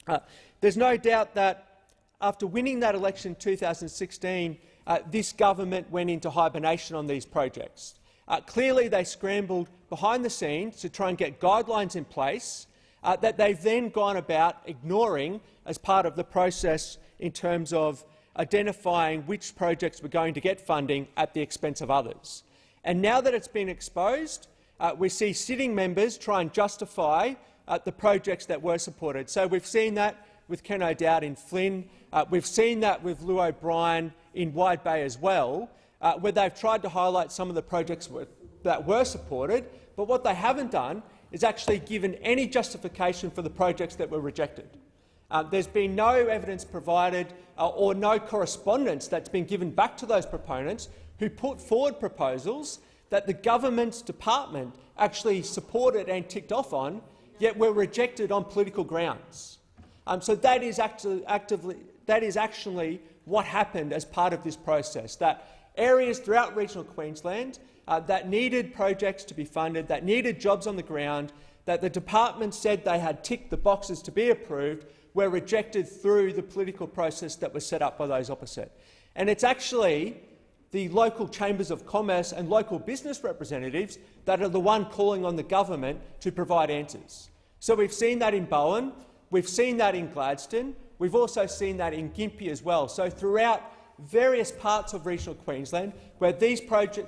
Uh, there's no doubt that after winning that election in 2016, uh, this government went into hibernation on these projects. Uh, clearly, they scrambled behind the scenes to try and get guidelines in place uh, that they've then gone about ignoring as part of the process in terms of identifying which projects were going to get funding at the expense of others. And now that it's been exposed, uh, we see sitting members try and justify uh, the projects that were supported. So we've seen that with Ken O'Dowd in Flynn. Uh, we've seen that with Llew O'Brien in Wide Bay as well, uh, where they've tried to highlight some of the projects that were supported, but what they haven't done is actually given any justification for the projects that were rejected. Uh, there's been no evidence provided uh, or no correspondence that's been given back to those proponents who put forward proposals that the government's department actually supported and ticked off on, yet were rejected on political grounds. Um, so that is, acti actively, that is actually what happened as part of this process, that areas throughout regional Queensland uh, that needed projects to be funded, that needed jobs on the ground, that the department said they had ticked the boxes to be approved, were rejected through the political process that was set up by those opposite. And it's actually the local chambers of commerce and local business representatives that are the one calling on the government to provide answers. So we've seen that in Bowen, we've seen that in Gladstone, we've also seen that in Gympie as well. So throughout various parts of regional Queensland, where these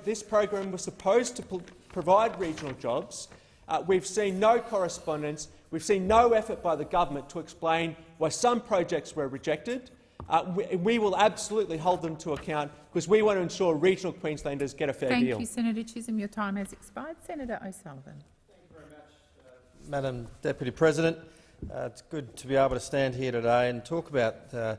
this program was supposed to provide regional jobs, uh, we've seen no correspondence We've seen no effort by the government to explain why some projects were rejected. Uh, we, we, will absolutely hold them to account because we want to ensure regional Queenslanders get a fair Thank deal. Thank you, Senator Chisholm. Your time has expired. Senator O'Sullivan. Thank you very much, uh, Madam Deputy President. Uh, it's good to be able to stand here today and talk about uh,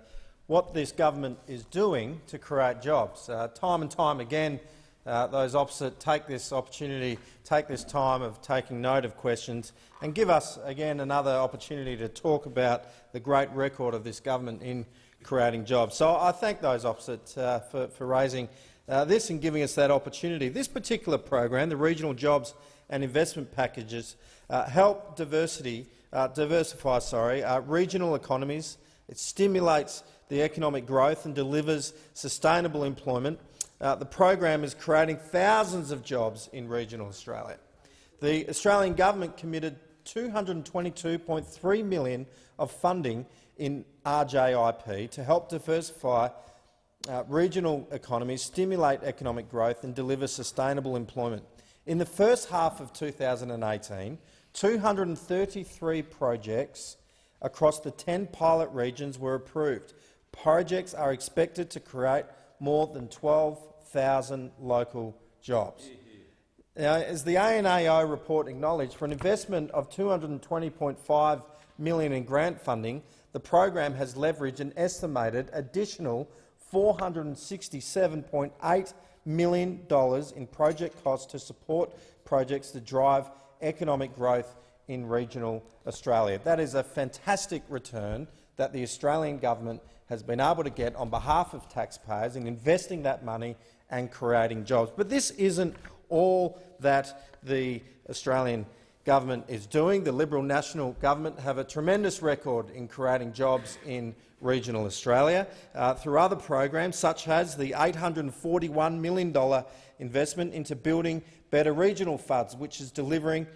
what this government is doing to create jobs. Uh, time and time again, uh, those opposite take this opportunity, take this time of taking note of questions and give us again another opportunity to talk about the great record of this government in creating jobs. So I thank those opposite uh, for, for, raising uh, this and giving us that opportunity. This particular program, the Regional Jobs and Investment Packages, uh, help diversity, uh, diversify sorry, uh, regional economies. It stimulates the economic growth and delivers sustainable employment uh, the program is creating thousands of jobs in regional Australia. The Australian government committed 222.3 million of funding in RJIP to help diversify uh, regional economies, stimulate economic growth and deliver sustainable employment. In the first half of 2018, 233 projects across the 10 pilot regions were approved. Projects are expected to create more than 12,000 local jobs. Now, as the ANAO report acknowledged, for an investment of 220.5 million in grant funding, the program has leveraged an estimated additional $467.8 million in project costs to support projects that drive economic growth in regional Australia. That is a fantastic return that the Australian government has been able to get on behalf of taxpayers in investing that money and creating jobs. But this isn't all that the Australian government is doing. The Liberal National Government have a tremendous record in creating jobs in regional Australia uh, through other programs, such as the $841 million investment into building better regional funds, which is delivering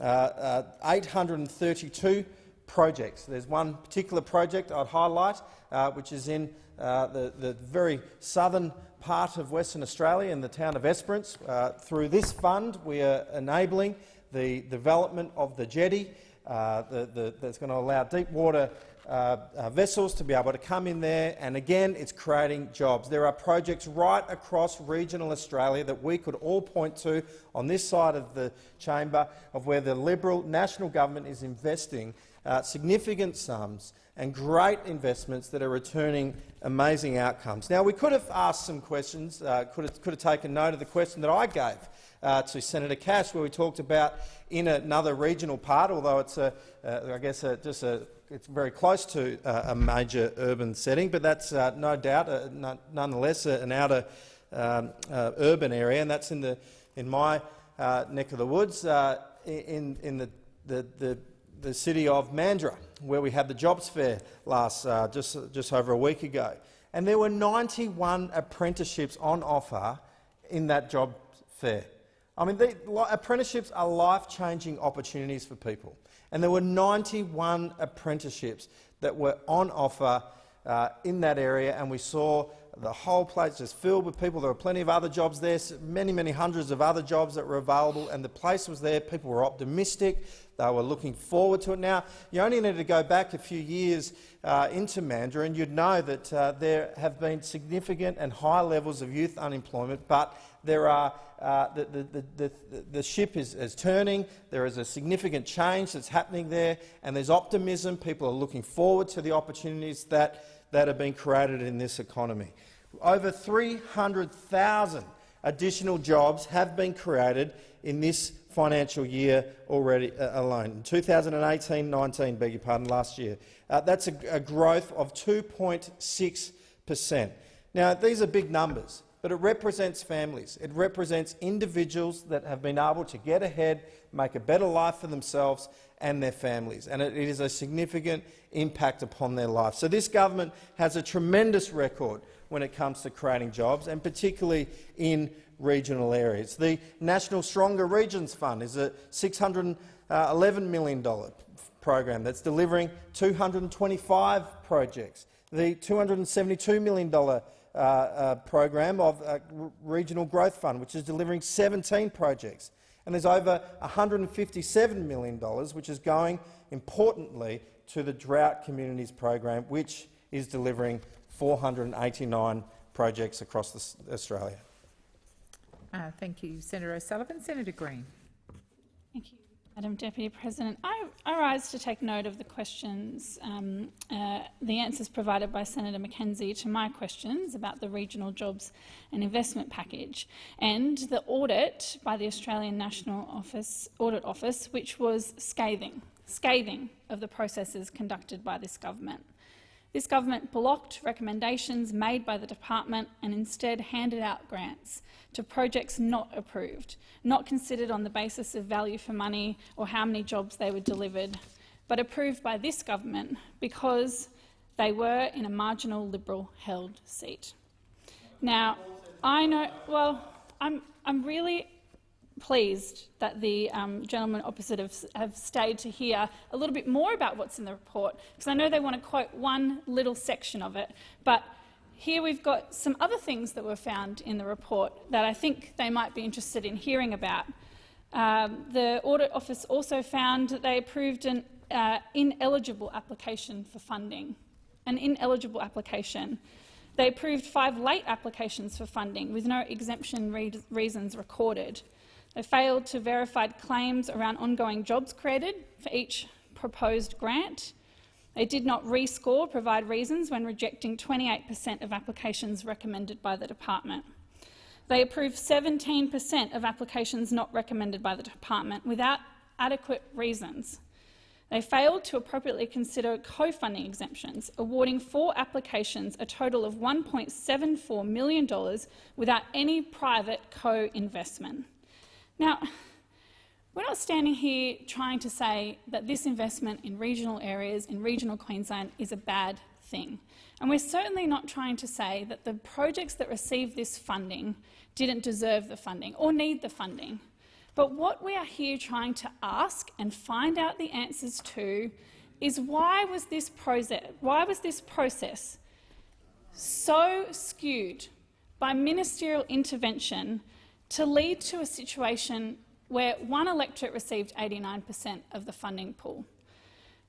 uh, uh, 832 projects. There's one particular project I'd highlight, uh, which is in uh, the, the, very southern part of Western Australia in the town of Esperance. Uh, through this fund, we are enabling the development of the jetty uh, the, the, that's going to allow deep water uh, uh, vessels to be able to come in there, and again, it's creating jobs. There are projects right across regional Australia that we could all point to on this side of the chamber of where the Liberal national government is investing uh, significant sums and great investments that are returning amazing outcomes. Now, we could have asked some questions, uh, could, have, could have taken note of the question that I gave uh, to Senator Cash, where we talked about in another regional part, although it's a, uh, I guess a, just a, it's very close to uh, a major urban setting, but that's uh, no doubt, uh, nonetheless, an outer um, urban area, and that's in the in my neck of the woods, in in the the, the the city of Mandurah, where we had the jobs fair last just just over a week ago, and there were 91 apprenticeships on offer in that job fair. I mean, apprenticeships are life-changing opportunities for people, and there were 91 apprenticeships that were on offer uh, in that area, and we saw the whole place just filled with people. There were plenty of other jobs there, many, many hundreds of other jobs that were available, and the place was there. People were optimistic. They were looking forward to it. Now, you only need to go back a few years uh, into Mandurah, and you'd know that uh, there have been significant and high levels of youth unemployment, but there are, uh, the, the, the, the, ship is, is turning, there is a significant change that's happening there, and there's optimism. People are looking forward to the opportunities that, that are being created in this economy. Over 300,000 additional jobs have been created in this financial year already uh, alone. 2018-19, beg your pardon, last year. Uh, that's a, a growth of 2.6 per cent. Now, these are big numbers but it represents families. It represents individuals that have been able to get ahead, make a better life for themselves and their families, and it, is a significant impact upon their life. So this government has a tremendous record when it comes to creating jobs, and particularly in regional areas. The National Stronger Regions Fund is a $611 million program that's delivering 225 projects. The $272 million uh, uh, program of uh, Regional Growth Fund, which is delivering 17 projects. And there's over $157 million, which is going, importantly, to the Drought Communities program, which is delivering 489 projects across Australia. Uh, thank you, Senator O'Sullivan. Senator Green. Thank you. Madam Deputy President, I, I, rise to take note of the questions, um, uh, the answers provided by Senator McKenzie to my questions about the regional jobs and investment package and the audit by the Australian National Office, Audit Office, which was scathing, scathing of the processes conducted by this government. This government blocked recommendations made by the department and instead handed out grants to projects not approved, not considered on the basis of value for money or how many jobs they were delivered, but approved by this government because they were in a marginal Liberal-held seat. Now, I know, well, I'm, I'm really pleased that the um, gentlemen opposite have, have, stayed to hear a little bit more about what's in the report, because I know they want to quote one little section of it. But here we've got some other things that were found in the report that I think they might be interested in hearing about. Um, the Audit Office also found that they approved an uh, ineligible application for funding. An ineligible application. They approved five late applications for funding with no exemption re reasons recorded. They failed to verify claims around ongoing jobs created for each proposed grant. They did not rescore provide reasons when rejecting 28 per cent of applications recommended by the department. They approved 17 per cent of applications not recommended by the department without adequate reasons. They failed to appropriately consider co-funding exemptions, awarding four applications a total of $1.74 million without any private co-investment. Now, we're not standing here trying to say that this investment in regional areas, in regional Queensland, is a bad thing. And we're certainly not trying to say that the projects that received this funding didn't deserve the funding or need the funding. But what we are here trying to ask and find out the answers to is why was this process, why was this process so skewed by ministerial intervention to lead to a situation where one electorate received 89 per cent of the funding pool.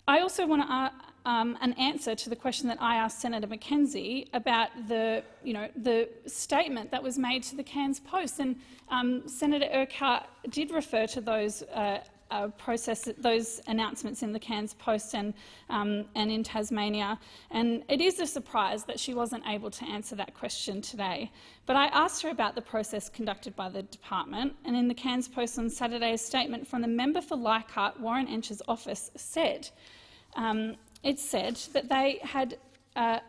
I also want to, uh, um, an answer to the question that I asked Senator McKenzie about the, you know, the statement that was made to the Cairns Post. And um, Senator Urquhart did refer to those uh, uh, process those announcements in the Cairns Post and, um, and in Tasmania. And it is a surprise that she wasn't able to answer that question today. But I asked her about the process conducted by the department, and in the Cairns Post on Saturday, a statement from the member for Leichhardt, Warren Entsch's office, said um, it said that they had uh,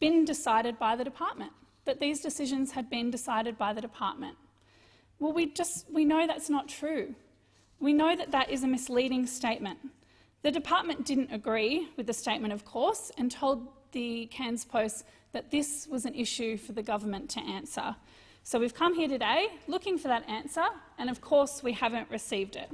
been decided by the department, that these decisions had been decided by the department. Well, we, just, we know that's not true. We know that that is a misleading statement. The department didn't agree with the statement, of course, and told the Cairns Post that this was an issue for the government to answer. So we've come here today looking for that answer, and of course we haven't received it.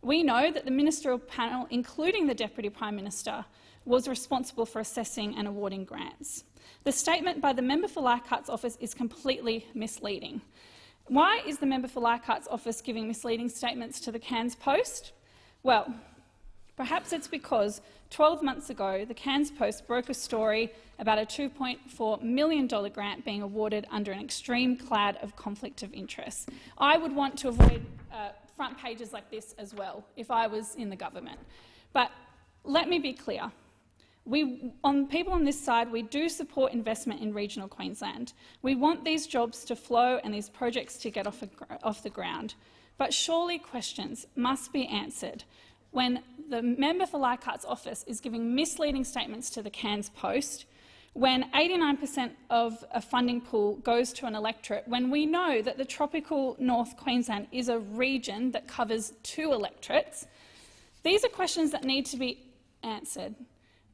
We know that the ministerial panel, including the Deputy Prime Minister, was responsible for assessing and awarding grants. The statement by the member for Leichhardt's office is completely misleading. Why is the member for Leichhardt's office giving misleading statements to the Cairns Post? Well, perhaps it's because 12 months ago the Cairns Post broke a story about a $2.4 million grant being awarded under an extreme cloud of conflict of interest. I would want to avoid uh, front pages like this as well if I was in the government. But let me be clear. We, on people on this side, we do support investment in regional Queensland. We want these jobs to flow and these projects to get off, a, off the ground. But surely questions must be answered when the member for Leichhardt's office is giving misleading statements to the Cairns Post, when 89 per cent of a funding pool goes to an electorate, when we know that the tropical North Queensland is a region that covers two electorates, these are questions that need to be answered.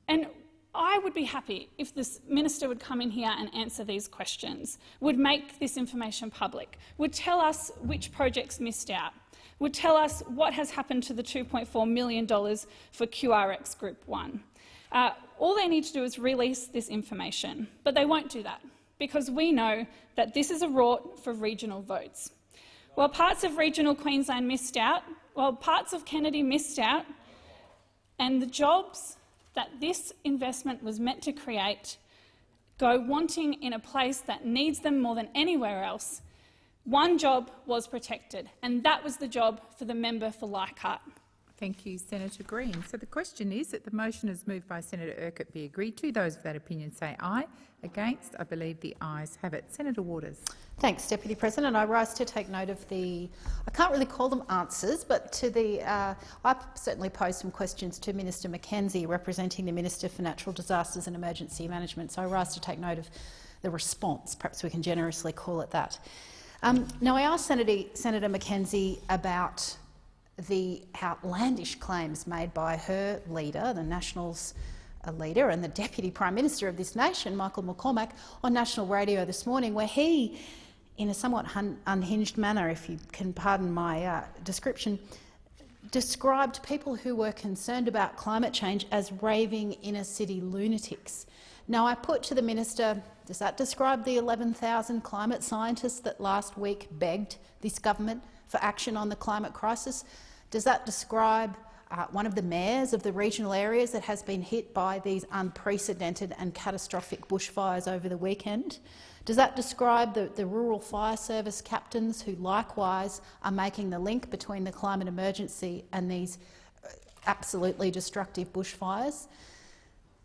And I would be happy if this minister would come in here and answer these questions, would make this information public, would tell us which projects missed out, would tell us what has happened to the $2.4 million for QRX Group 1. Uh, all they need to do is release this information, but they won't do that because we know that this is a rort for regional votes. While parts of regional Queensland missed out, while parts of Kennedy missed out, and the jobs that this investment was meant to create go wanting in a place that needs them more than anywhere else, one job was protected, and that was the job for the member for Leichhardt. Thank you, Senator Green. So the question is that the motion is moved by Senator Urquhart be agreed to. Those of that opinion say aye. Against, I believe the ayes have it. Senator Waters. Thanks, Deputy President. I rise to take note of the, I can't really call them answers, but to the, uh, I certainly posed some questions to Minister McKenzie, representing the Minister for Natural Disasters and Emergency Management. So I rise to take note of the response. Perhaps we can generously call it that. Um, now, I asked Senator, Senator McKenzie about the outlandish claims made by her leader, the Nationals leader and the Deputy Prime Minister of this nation, Michael McCormack, on national radio this morning, where he, in a somewhat unhinged manner, if you can pardon my uh, description, described people who were concerned about climate change as raving inner-city lunatics. Now, I put to the minister, does that describe the 11,000 climate scientists that last week begged this government for action on the climate crisis? Does that describe uh, one of the mayors of the regional areas that has been hit by these unprecedented and catastrophic bushfires over the weekend? Does that describe the, the rural fire service captains who likewise are making the link between the climate emergency and these uh, absolutely destructive bushfires?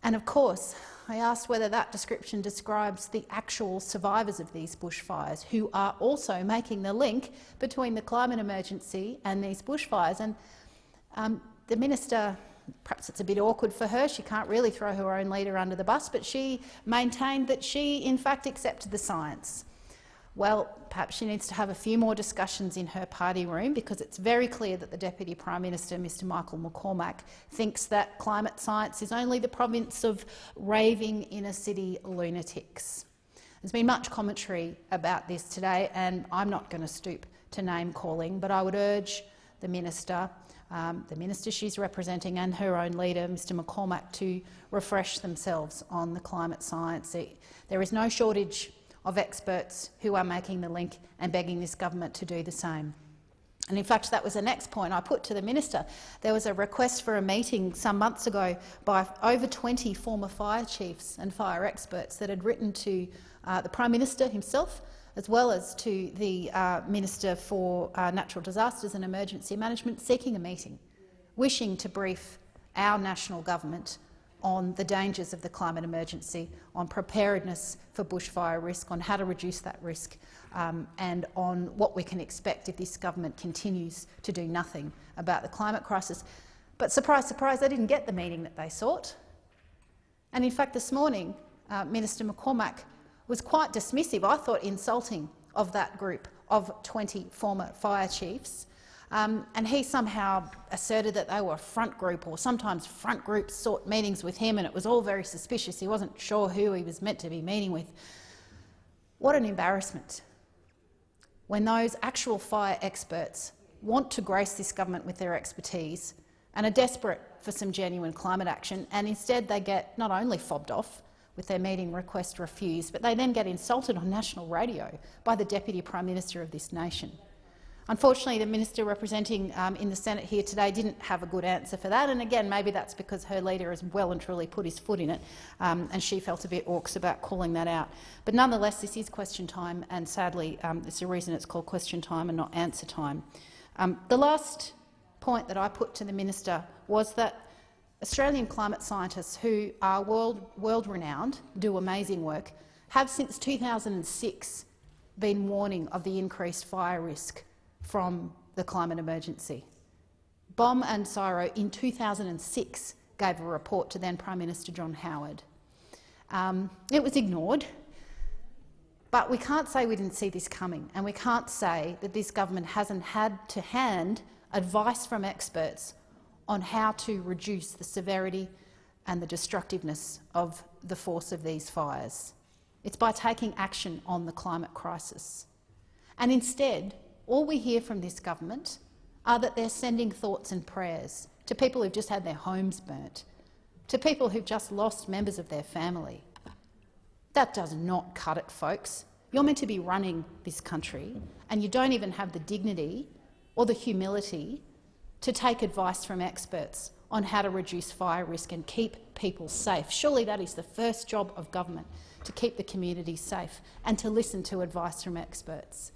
And of course, I asked whether that description describes the actual survivors of these bushfires who are also making the link between the climate emergency and these bushfires. And um, the minister, perhaps it's a bit awkward for her, she can't really throw her own leader under the bus, but she maintained that she in fact accepted the science. Well, perhaps she needs to have a few more discussions in her party room because it's very clear that the Deputy Prime Minister, Mr Michael McCormack, thinks that climate science is only the province of raving inner-city lunatics. There's been much commentary about this today and I'm not going to stoop to name-calling, but I would urge the minister, um, the minister she's representing and her own leader, Mr McCormack, to refresh themselves on the climate science. There is no shortage of experts who are making the link and begging this government to do the same. And in fact, that was the next point I put to the minister. There was a request for a meeting some months ago by over 20 former fire chiefs and fire experts that had written to uh, the Prime Minister himself, as well as to the uh, Minister for uh, Natural Disasters and Emergency Management, seeking a meeting, wishing to brief our national government on the dangers of the climate emergency, on preparedness for bushfire risk, on how to reduce that risk, um, and on what we can expect if this government continues to do nothing about the climate crisis. But surprise, surprise, they didn't get the meeting that they sought. And in fact, this morning, uh, Minister McCormack was quite dismissive, I thought insulting, of that group of 20 former fire chiefs um, and he somehow asserted that they were a front group, or sometimes front groups sought meetings with him, and it was all very suspicious. He wasn't sure who he was meant to be meeting with. What an embarrassment when those actual fire experts want to grace this government with their expertise and are desperate for some genuine climate action, and instead they get not only fobbed off with their meeting request refused, but they then get insulted on national radio by the Deputy Prime Minister of this nation. Unfortunately, the minister representing um, in the Senate here today didn't have a good answer for that, and again, maybe that's because her leader has well and truly put his foot in it, um, and she felt a bit orcs about calling that out. But nonetheless, this is question time, and sadly, um, there's a reason it's called question time and not answer time. Um, the last point that I put to the minister was that Australian climate scientists who are world, world renowned, do amazing work, have since 2006 been warning of the increased fire risk from the climate emergency. BOM and CSIRO in 2006 gave a report to then Prime Minister John Howard. Um, it was ignored, but we can't say we didn't see this coming, and we can't say that this government hasn't had to hand advice from experts on how to reduce the severity and the destructiveness of the force of these fires. It's by taking action on the climate crisis. And instead, all we hear from this government are that they're sending thoughts and prayers to people who've just had their homes burnt, to people who've just lost members of their family. That does not cut it, folks. You're meant to be running this country, and you don't even have the dignity or the humility to take advice from experts on how to reduce fire risk and keep people safe. Surely that is the first job of government, to keep the community safe and to listen to advice from experts.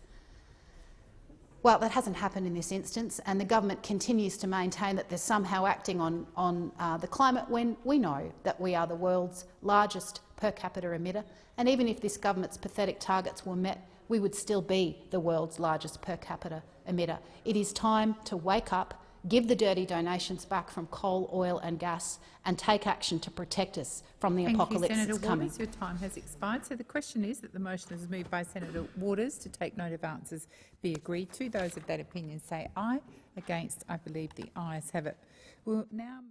Well, that hasn't happened in this instance, and the government continues to maintain that they're somehow acting on, on uh, the climate when we know that we are the world's largest per capita emitter. And even if this government's pathetic targets were met, we would still be the world's largest per capita emitter. It is time to wake up give the dirty donations back from coal, oil and gas and take action to protect us from the Thank apocalypse you, Senator that's coming. Waters. Your time has expired. So the question is that the motion is moved by Senator Waters to take note of answers be agreed to. Those of that opinion say aye. Against, I believe the ayes have it. We'll now